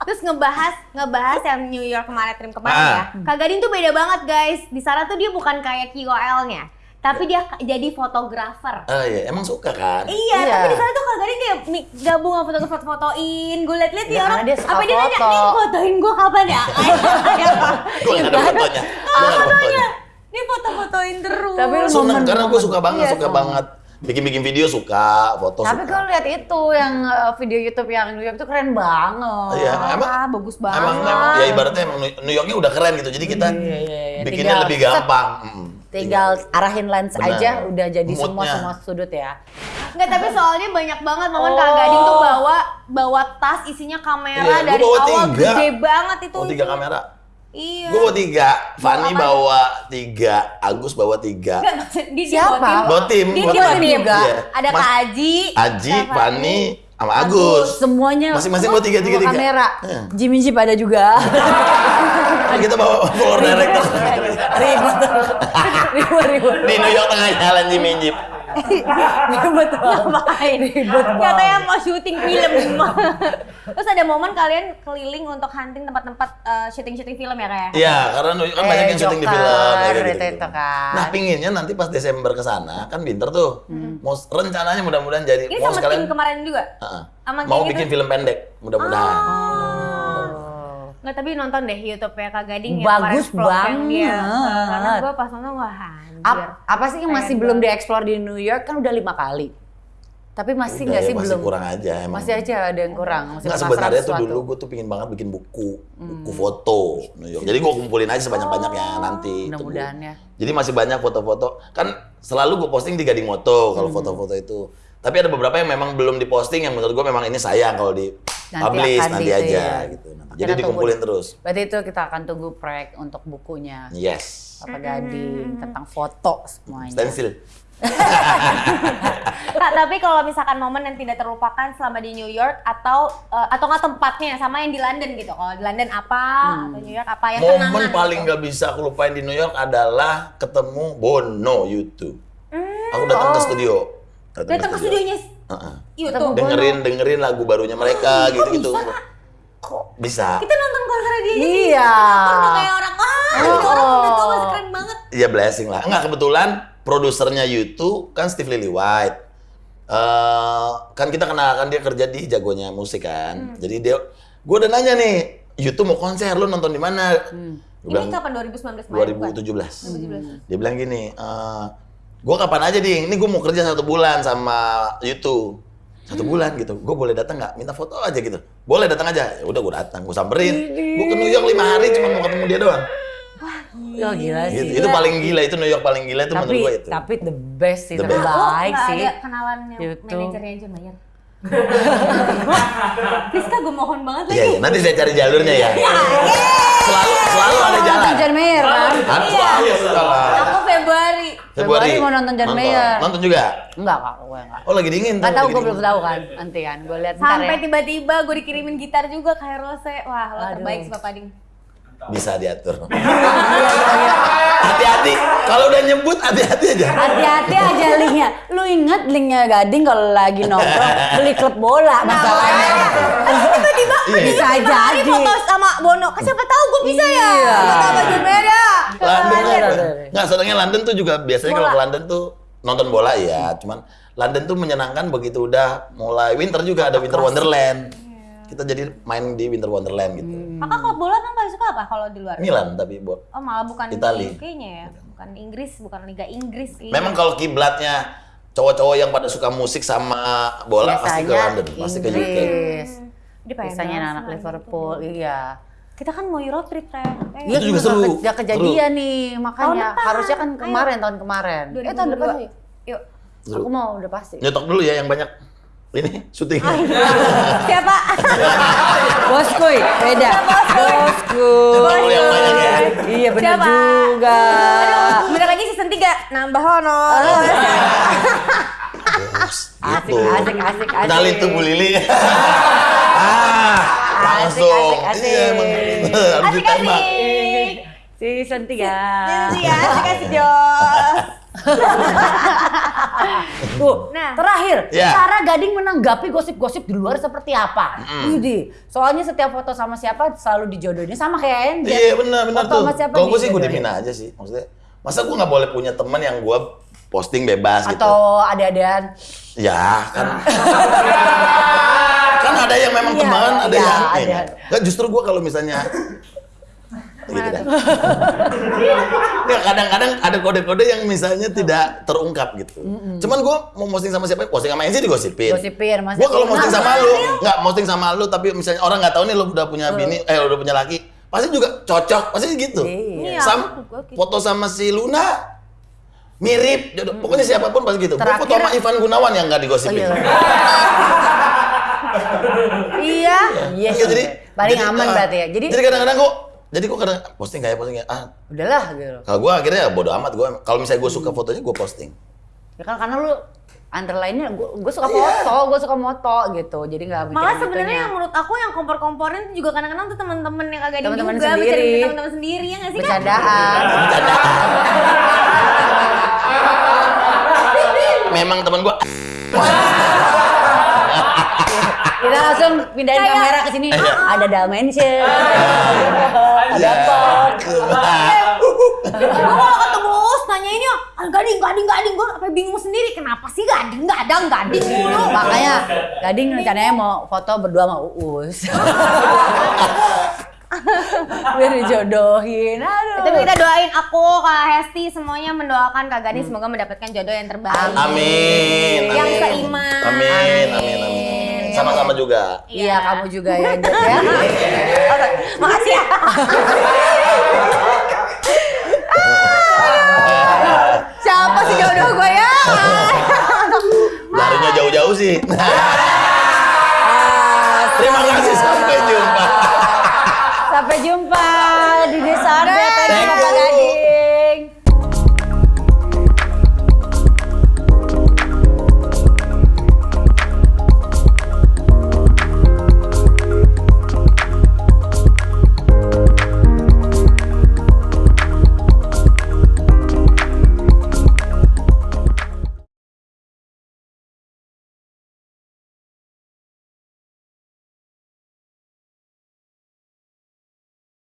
[SPEAKER 3] Terus ngebahas ngebahas yang New York kemarin trim kemarin
[SPEAKER 2] Ah.
[SPEAKER 3] ya. Kak Gading tuh beda banget guys. Di sana tuh dia bukan kayak KOL-nya, tapi dia jadi fotografer.
[SPEAKER 2] Ah iya, emang suka kan?
[SPEAKER 3] Iya,
[SPEAKER 1] Iya.
[SPEAKER 3] tapi di sana tuh Gading kayak gabung sama foto fotoin. Gue liat-liat
[SPEAKER 1] Ya,
[SPEAKER 3] dia orang,
[SPEAKER 1] dia suka
[SPEAKER 3] apa dia nanya, nih fotoin gue kapan ya?
[SPEAKER 2] Gue nggak ada fotonya. Gue ada fotonya.
[SPEAKER 3] Ini foto-fotoin terus.
[SPEAKER 1] Tapi lu
[SPEAKER 2] Seneng karena gue suka banget,
[SPEAKER 1] Iya,
[SPEAKER 2] suka
[SPEAKER 1] sama.
[SPEAKER 2] banget. Bikin-bikin video suka, foto
[SPEAKER 1] Tapi
[SPEAKER 2] suka.
[SPEAKER 1] kalau lihat itu yang uh, video YouTube yang New York itu keren banget.
[SPEAKER 2] Iya,
[SPEAKER 3] Ah,
[SPEAKER 2] emang
[SPEAKER 3] bagus banget.
[SPEAKER 2] Emang, emang ya ibaratnya emang New- Yorknya udah keren gitu. Jadi kita
[SPEAKER 1] Iya, iya, iya.
[SPEAKER 2] bikinnya
[SPEAKER 1] Tinggal
[SPEAKER 2] lebih gampang. Mm.
[SPEAKER 1] Tinggal arahin lens
[SPEAKER 2] Benar.
[SPEAKER 1] aja udah jadi semua
[SPEAKER 2] Moodnya.
[SPEAKER 1] semua sudut ya.
[SPEAKER 3] Enggak, tapi soalnya banyak banget momen
[SPEAKER 1] Oh.
[SPEAKER 3] Kak Gading tuh bawa bawa tas isinya kamera
[SPEAKER 2] Iya,
[SPEAKER 3] dari
[SPEAKER 2] bawa
[SPEAKER 3] awal
[SPEAKER 2] tiga.
[SPEAKER 3] gede banget itu.
[SPEAKER 2] Oh tiga kamera.
[SPEAKER 3] Iya.
[SPEAKER 2] Gue bawa tiga, Fanny bawa tiga, Agus bawa tiga.
[SPEAKER 3] Enggak, maksud dia
[SPEAKER 1] Siapa?
[SPEAKER 2] Bawa tim,
[SPEAKER 3] Dia
[SPEAKER 2] bawa tim.
[SPEAKER 3] tim.
[SPEAKER 1] juga.
[SPEAKER 2] Iya.
[SPEAKER 3] Ada
[SPEAKER 2] Mas-
[SPEAKER 3] Kak Aji,
[SPEAKER 2] Aji, Fanny, sama Agus.
[SPEAKER 1] Semuanya
[SPEAKER 2] Masing-masing bawa tiga, tiga,
[SPEAKER 1] bawa
[SPEAKER 2] tiga.
[SPEAKER 1] kamera.
[SPEAKER 2] Iya.
[SPEAKER 1] Jimmy Jeep ada juga.
[SPEAKER 2] Kan kita bawa floor director.
[SPEAKER 1] ribet. ribet ribet.
[SPEAKER 2] Di New York tengah jalan di Minjip.
[SPEAKER 1] Ribet banget.
[SPEAKER 3] Ngapain?
[SPEAKER 1] Ribet banget.
[SPEAKER 3] Katanya mau syuting film. Terus ada momen kalian keliling untuk hunting tempat-tempat eh, syuting-syuting film ya kayak?
[SPEAKER 2] Iya, karena New York kan banyak
[SPEAKER 1] Eh,
[SPEAKER 2] yang syuting di film. ya, kayak
[SPEAKER 1] itu,
[SPEAKER 2] gitu-gitu.
[SPEAKER 1] itu kan.
[SPEAKER 2] Nah, pinginnya nanti pas Desember ke sana, kan winter tuh. Mau rencananya mudah-mudahan jadi
[SPEAKER 3] Ini
[SPEAKER 2] mau
[SPEAKER 3] sama
[SPEAKER 2] sekalian
[SPEAKER 3] tim kemarin juga? Sama
[SPEAKER 2] mau bikin
[SPEAKER 3] gitu?
[SPEAKER 2] film pendek, mudah-mudahan.
[SPEAKER 3] Oh. Nggak, tapi nonton deh YouTube ya Kak Gading yang
[SPEAKER 1] Bagus
[SPEAKER 3] vlog yang dia.
[SPEAKER 1] banget.
[SPEAKER 3] Karena gue pas nonton wah anjir.
[SPEAKER 1] Ap- apa sih yang masih belum
[SPEAKER 3] banget.
[SPEAKER 1] dieksplor di New York kan udah lima kali. Tapi masih nggak
[SPEAKER 2] ya,
[SPEAKER 1] sih
[SPEAKER 2] masih
[SPEAKER 1] belum?
[SPEAKER 2] kurang aja emang.
[SPEAKER 1] Masih aja ada yang kurang. Masih
[SPEAKER 2] Nggak sebenarnya tuh dulu gue tuh pingin banget bikin buku, buku foto New York. Jadi gue kumpulin aja sebanyak-banyaknya nanti. Itu
[SPEAKER 1] Oh, Mudah-mudahan
[SPEAKER 2] gua-
[SPEAKER 1] ya.
[SPEAKER 2] Jadi masih banyak foto-foto. Kan selalu gue posting di Gading Moto kalau
[SPEAKER 1] Hmm.
[SPEAKER 2] foto-foto itu. Tapi ada beberapa yang memang belum diposting yang menurut gue memang ini sayang kalau di
[SPEAKER 1] Nanti
[SPEAKER 2] publish
[SPEAKER 1] akan
[SPEAKER 2] nanti
[SPEAKER 1] di-
[SPEAKER 2] aja
[SPEAKER 1] iya.
[SPEAKER 2] gitu.
[SPEAKER 1] Kita
[SPEAKER 2] Jadi
[SPEAKER 1] tunggu
[SPEAKER 2] dikumpulin terus.
[SPEAKER 1] Berarti itu kita akan tunggu proyek untuk bukunya.
[SPEAKER 2] Yes.
[SPEAKER 1] Apa Gading tentang foto semuanya.
[SPEAKER 2] Stencil.
[SPEAKER 3] Kak, tapi kalau misalkan momen yang tidak terlupakan selama di New York atau eh, atau nggak tempatnya sama yang di London gitu. Kalau di London apa atau New York apa yang kenangan
[SPEAKER 2] Momen paling
[SPEAKER 3] gitu.
[SPEAKER 2] gak bisa aku lupain di New York adalah ketemu Bono YouTube. Aku datang ke studio.
[SPEAKER 3] Hmm. Datang ke studionya YouTube.
[SPEAKER 2] dengerin dengerin lagu barunya mereka
[SPEAKER 3] Kok
[SPEAKER 2] gitu gitu.
[SPEAKER 3] bisa?
[SPEAKER 2] Bisa.
[SPEAKER 3] Kita nonton konser dia
[SPEAKER 1] Iya.
[SPEAKER 3] Udah kayak orang ah, ini orang udah tua masih keren banget.
[SPEAKER 2] ya blessing lah. Enggak kebetulan produsernya YouTube kan Steve Lillywhite. Eh kan kita kenal kan dia kerja di jagonya musik kan. Jadi dia gue udah nanya nih, YouTube mau konser lu nonton di mana?
[SPEAKER 3] Ini
[SPEAKER 2] bilang,
[SPEAKER 3] kapan 2019 kemarin bukan?
[SPEAKER 2] 2017. Dia bilang gini, eh gue kapan aja ding, ini gue mau kerja satu bulan sama YouTube. Satu bulan gitu, gue boleh datang nggak? Minta foto aja gitu. Boleh datang aja. Ya udah gue datang, gue samperin. Gue ke New York lima hari cuma mau ketemu dia doang.
[SPEAKER 1] Oh gila
[SPEAKER 2] Gitu.
[SPEAKER 1] sih.
[SPEAKER 2] Itu paling gila, itu New York paling gila itu
[SPEAKER 1] tapi
[SPEAKER 2] menurut gue itu.
[SPEAKER 1] tapi the best sih,
[SPEAKER 2] The
[SPEAKER 1] terbaik
[SPEAKER 2] best.
[SPEAKER 3] Oh, nggak
[SPEAKER 1] sih.
[SPEAKER 3] ada kenalan yang
[SPEAKER 1] YouTube.
[SPEAKER 3] manajernya John Mayer. Rizka gue mohon banget
[SPEAKER 2] Iya, iya. nanti saya cari jalurnya ya. Selalu selalu ada jalan.
[SPEAKER 1] Nonton John Mayer kan?
[SPEAKER 2] Selalu ada jalan.
[SPEAKER 3] Aku Februari.
[SPEAKER 1] Februari mau nonton John Mayer.
[SPEAKER 2] Nonton juga?
[SPEAKER 1] Enggak kak, gue enggak.
[SPEAKER 2] Oh lagi dingin tuh.
[SPEAKER 1] Nggak tahu, gue belum tahu kan. Nanti kan, gue lihat ntar
[SPEAKER 3] Sampai
[SPEAKER 1] ya.
[SPEAKER 3] tiba-tiba gue dikirimin gitar juga kayak Rose. Wah, lo terbaik sih Papa Ding.
[SPEAKER 2] Bisa diatur. Hati-hati. Kalau udah nyebut hati-hati aja.
[SPEAKER 1] Hati-hati aja linknya. Lu inget linknya Gading kalau lagi nongkrong beli klub bola masalahnya.
[SPEAKER 3] Tiba-tiba
[SPEAKER 2] Iya.
[SPEAKER 1] Bisa
[SPEAKER 3] hari
[SPEAKER 1] jadi.
[SPEAKER 3] foto sama Bono. Kan siapa tahu gue bisa ya.
[SPEAKER 1] Iya.
[SPEAKER 3] Foto sama John Mayer ya.
[SPEAKER 2] London. Nggak, soalnya London tuh juga biasanya kalau ke London tuh nonton bola ya. Cuman London tuh menyenangkan begitu udah mulai winter juga ada Winter Wonderland. Kita jadi main di Winter Wonderland gitu.
[SPEAKER 3] Kakak klub bola kan paling suka apa kalau di luar?
[SPEAKER 2] Milan tapi bo-
[SPEAKER 3] Oh malah bukan
[SPEAKER 2] Itali.
[SPEAKER 3] ya. Bukan Inggris, bukan Liga Inggris. Iya.
[SPEAKER 2] Memang kalau kiblatnya cowok-cowok yang pada suka musik sama bola pasti ke
[SPEAKER 1] Biasanya
[SPEAKER 2] London, pasti ke UK.
[SPEAKER 1] Inggris.
[SPEAKER 3] Dia pengen
[SPEAKER 1] Biasanya anak
[SPEAKER 3] sih
[SPEAKER 1] Liverpool, iya.
[SPEAKER 3] Kita kan mau Euro trip. Eh,
[SPEAKER 2] Itu juga seru.
[SPEAKER 1] Gak kejadian nih, makanya
[SPEAKER 3] depan.
[SPEAKER 1] harusnya kan
[SPEAKER 3] Ayo.
[SPEAKER 1] kemarin tahun kemarin. Eh tahun
[SPEAKER 3] 2022.
[SPEAKER 1] depan sih.
[SPEAKER 3] Yuk.
[SPEAKER 1] Aku mau udah pasti.
[SPEAKER 2] Nyetok dulu ya yang banyak. Ini syuting.
[SPEAKER 3] Siapa?
[SPEAKER 1] Boskuy, beda.
[SPEAKER 2] Yang banyak ya.
[SPEAKER 1] Iya bener
[SPEAKER 3] Siapa?
[SPEAKER 1] juga.
[SPEAKER 3] Aduh, bentar lagi season 3 nambah honor.
[SPEAKER 2] Bos,
[SPEAKER 1] Asik,
[SPEAKER 2] gitu.
[SPEAKER 1] asik, asik, asik.
[SPEAKER 2] Kenalin tuh Bu Lili. ah, langsung.
[SPEAKER 1] asik, asik.
[SPEAKER 2] Iya, emang harus
[SPEAKER 3] Asik
[SPEAKER 2] ditembak.
[SPEAKER 3] asik.
[SPEAKER 1] Season 3.
[SPEAKER 3] Itu ya, asik asik Jos.
[SPEAKER 1] Tuh,
[SPEAKER 3] Nah.
[SPEAKER 1] terakhir,
[SPEAKER 2] Ya.
[SPEAKER 1] cara Gading menanggapi gosip-gosip di luar seperti apa? Widih, soalnya setiap foto sama siapa selalu dijodohin sama kayak Enjet.
[SPEAKER 2] Iya benar benar
[SPEAKER 1] Foto
[SPEAKER 2] tuh.
[SPEAKER 1] sama siapa
[SPEAKER 2] Kalau gue sih gue diemin aja sih. Maksudnya, masa gue nggak boleh punya teman yang gue posting bebas gitu?
[SPEAKER 1] Atau ada-adaan.
[SPEAKER 2] Ya kan. kan ada yang memang
[SPEAKER 1] Iya,
[SPEAKER 2] teman, ada
[SPEAKER 1] iya,
[SPEAKER 2] yang
[SPEAKER 1] ada.
[SPEAKER 2] ya, Nggak, justru gue kalau misalnya gitu kan. Kadang-kadang ada kode-kode yang misalnya tidak terungkap gitu. Cuman gue mau posting sama siapa, posting sama Enzi digosipin.
[SPEAKER 1] Gosipin.
[SPEAKER 2] Gue kalau posting sama lu, nggak posting sama lu, tapi misalnya orang nggak tahu nih lu udah punya bini, eh udah punya laki, pasti juga cocok, pasti gitu.
[SPEAKER 1] Iya.
[SPEAKER 2] Sam,
[SPEAKER 3] Gua gitu.
[SPEAKER 2] foto sama si Luna mirip, jodoh. pokoknya siapa pun pasti gitu. Gue foto
[SPEAKER 1] Terakhir-
[SPEAKER 2] sama Ivan Gunawan yang nggak
[SPEAKER 1] Oh,
[SPEAKER 2] digosipin.
[SPEAKER 1] iya.
[SPEAKER 3] Iya.
[SPEAKER 1] Iya,
[SPEAKER 2] Iya, jadi
[SPEAKER 1] paling
[SPEAKER 2] jadi,
[SPEAKER 1] aman
[SPEAKER 2] ah,
[SPEAKER 1] berarti ya. Jadi,
[SPEAKER 2] jadi kadang-kadang kok jadi kok kadang posting kayak posting kayak ah
[SPEAKER 1] udahlah gitu.
[SPEAKER 2] kalau gue akhirnya ya bodo amat gue kalau misalnya gue suka fotonya gue posting
[SPEAKER 1] Ya kan karena lu antara lainnya gue suka foto, gue suka moto gitu. Jadi nggak mikirin
[SPEAKER 3] Malah sebenarnya yang menurut aku yang kompor-kompornya itu juga kadang-kadang tuh teman-teman yang kagak ada
[SPEAKER 1] Teman-teman
[SPEAKER 3] juga,
[SPEAKER 1] sendiri.
[SPEAKER 3] teman-teman sendiri ya nggak sih kan?
[SPEAKER 1] bercandaan.
[SPEAKER 2] memang teman gue
[SPEAKER 1] Kita langsung pindahin
[SPEAKER 3] Kayak-
[SPEAKER 1] kamera ke sini.
[SPEAKER 2] Iya.
[SPEAKER 1] Ada dimension. ada
[SPEAKER 2] Iya.
[SPEAKER 1] pot.
[SPEAKER 3] Gue kalau ketemu Us nanya ini, ah, gading, gading, gading, gue apa bingung sendiri kenapa sih gading, gadang, gading mulu.
[SPEAKER 1] Makanya Gading rencananya mau foto berdua sama Uus. Biar dijodohin. Aduh.
[SPEAKER 3] Tapi kita doain aku, Kak Hesti, semuanya mendoakan Kak Gading semoga mendapatkan jodoh yang terbaik.
[SPEAKER 2] amin
[SPEAKER 3] Yang
[SPEAKER 2] amin.
[SPEAKER 3] seiman.
[SPEAKER 2] amin amin amin amin sama-sama juga.
[SPEAKER 1] Iya, iya, kamu juga ya, ya. Oke, okay.
[SPEAKER 3] Makasih ya. Siapa sih jodoh gue ya?
[SPEAKER 2] Larinya jauh-jauh sih. Terima kasih sampai jumpa. Sampai jumpa.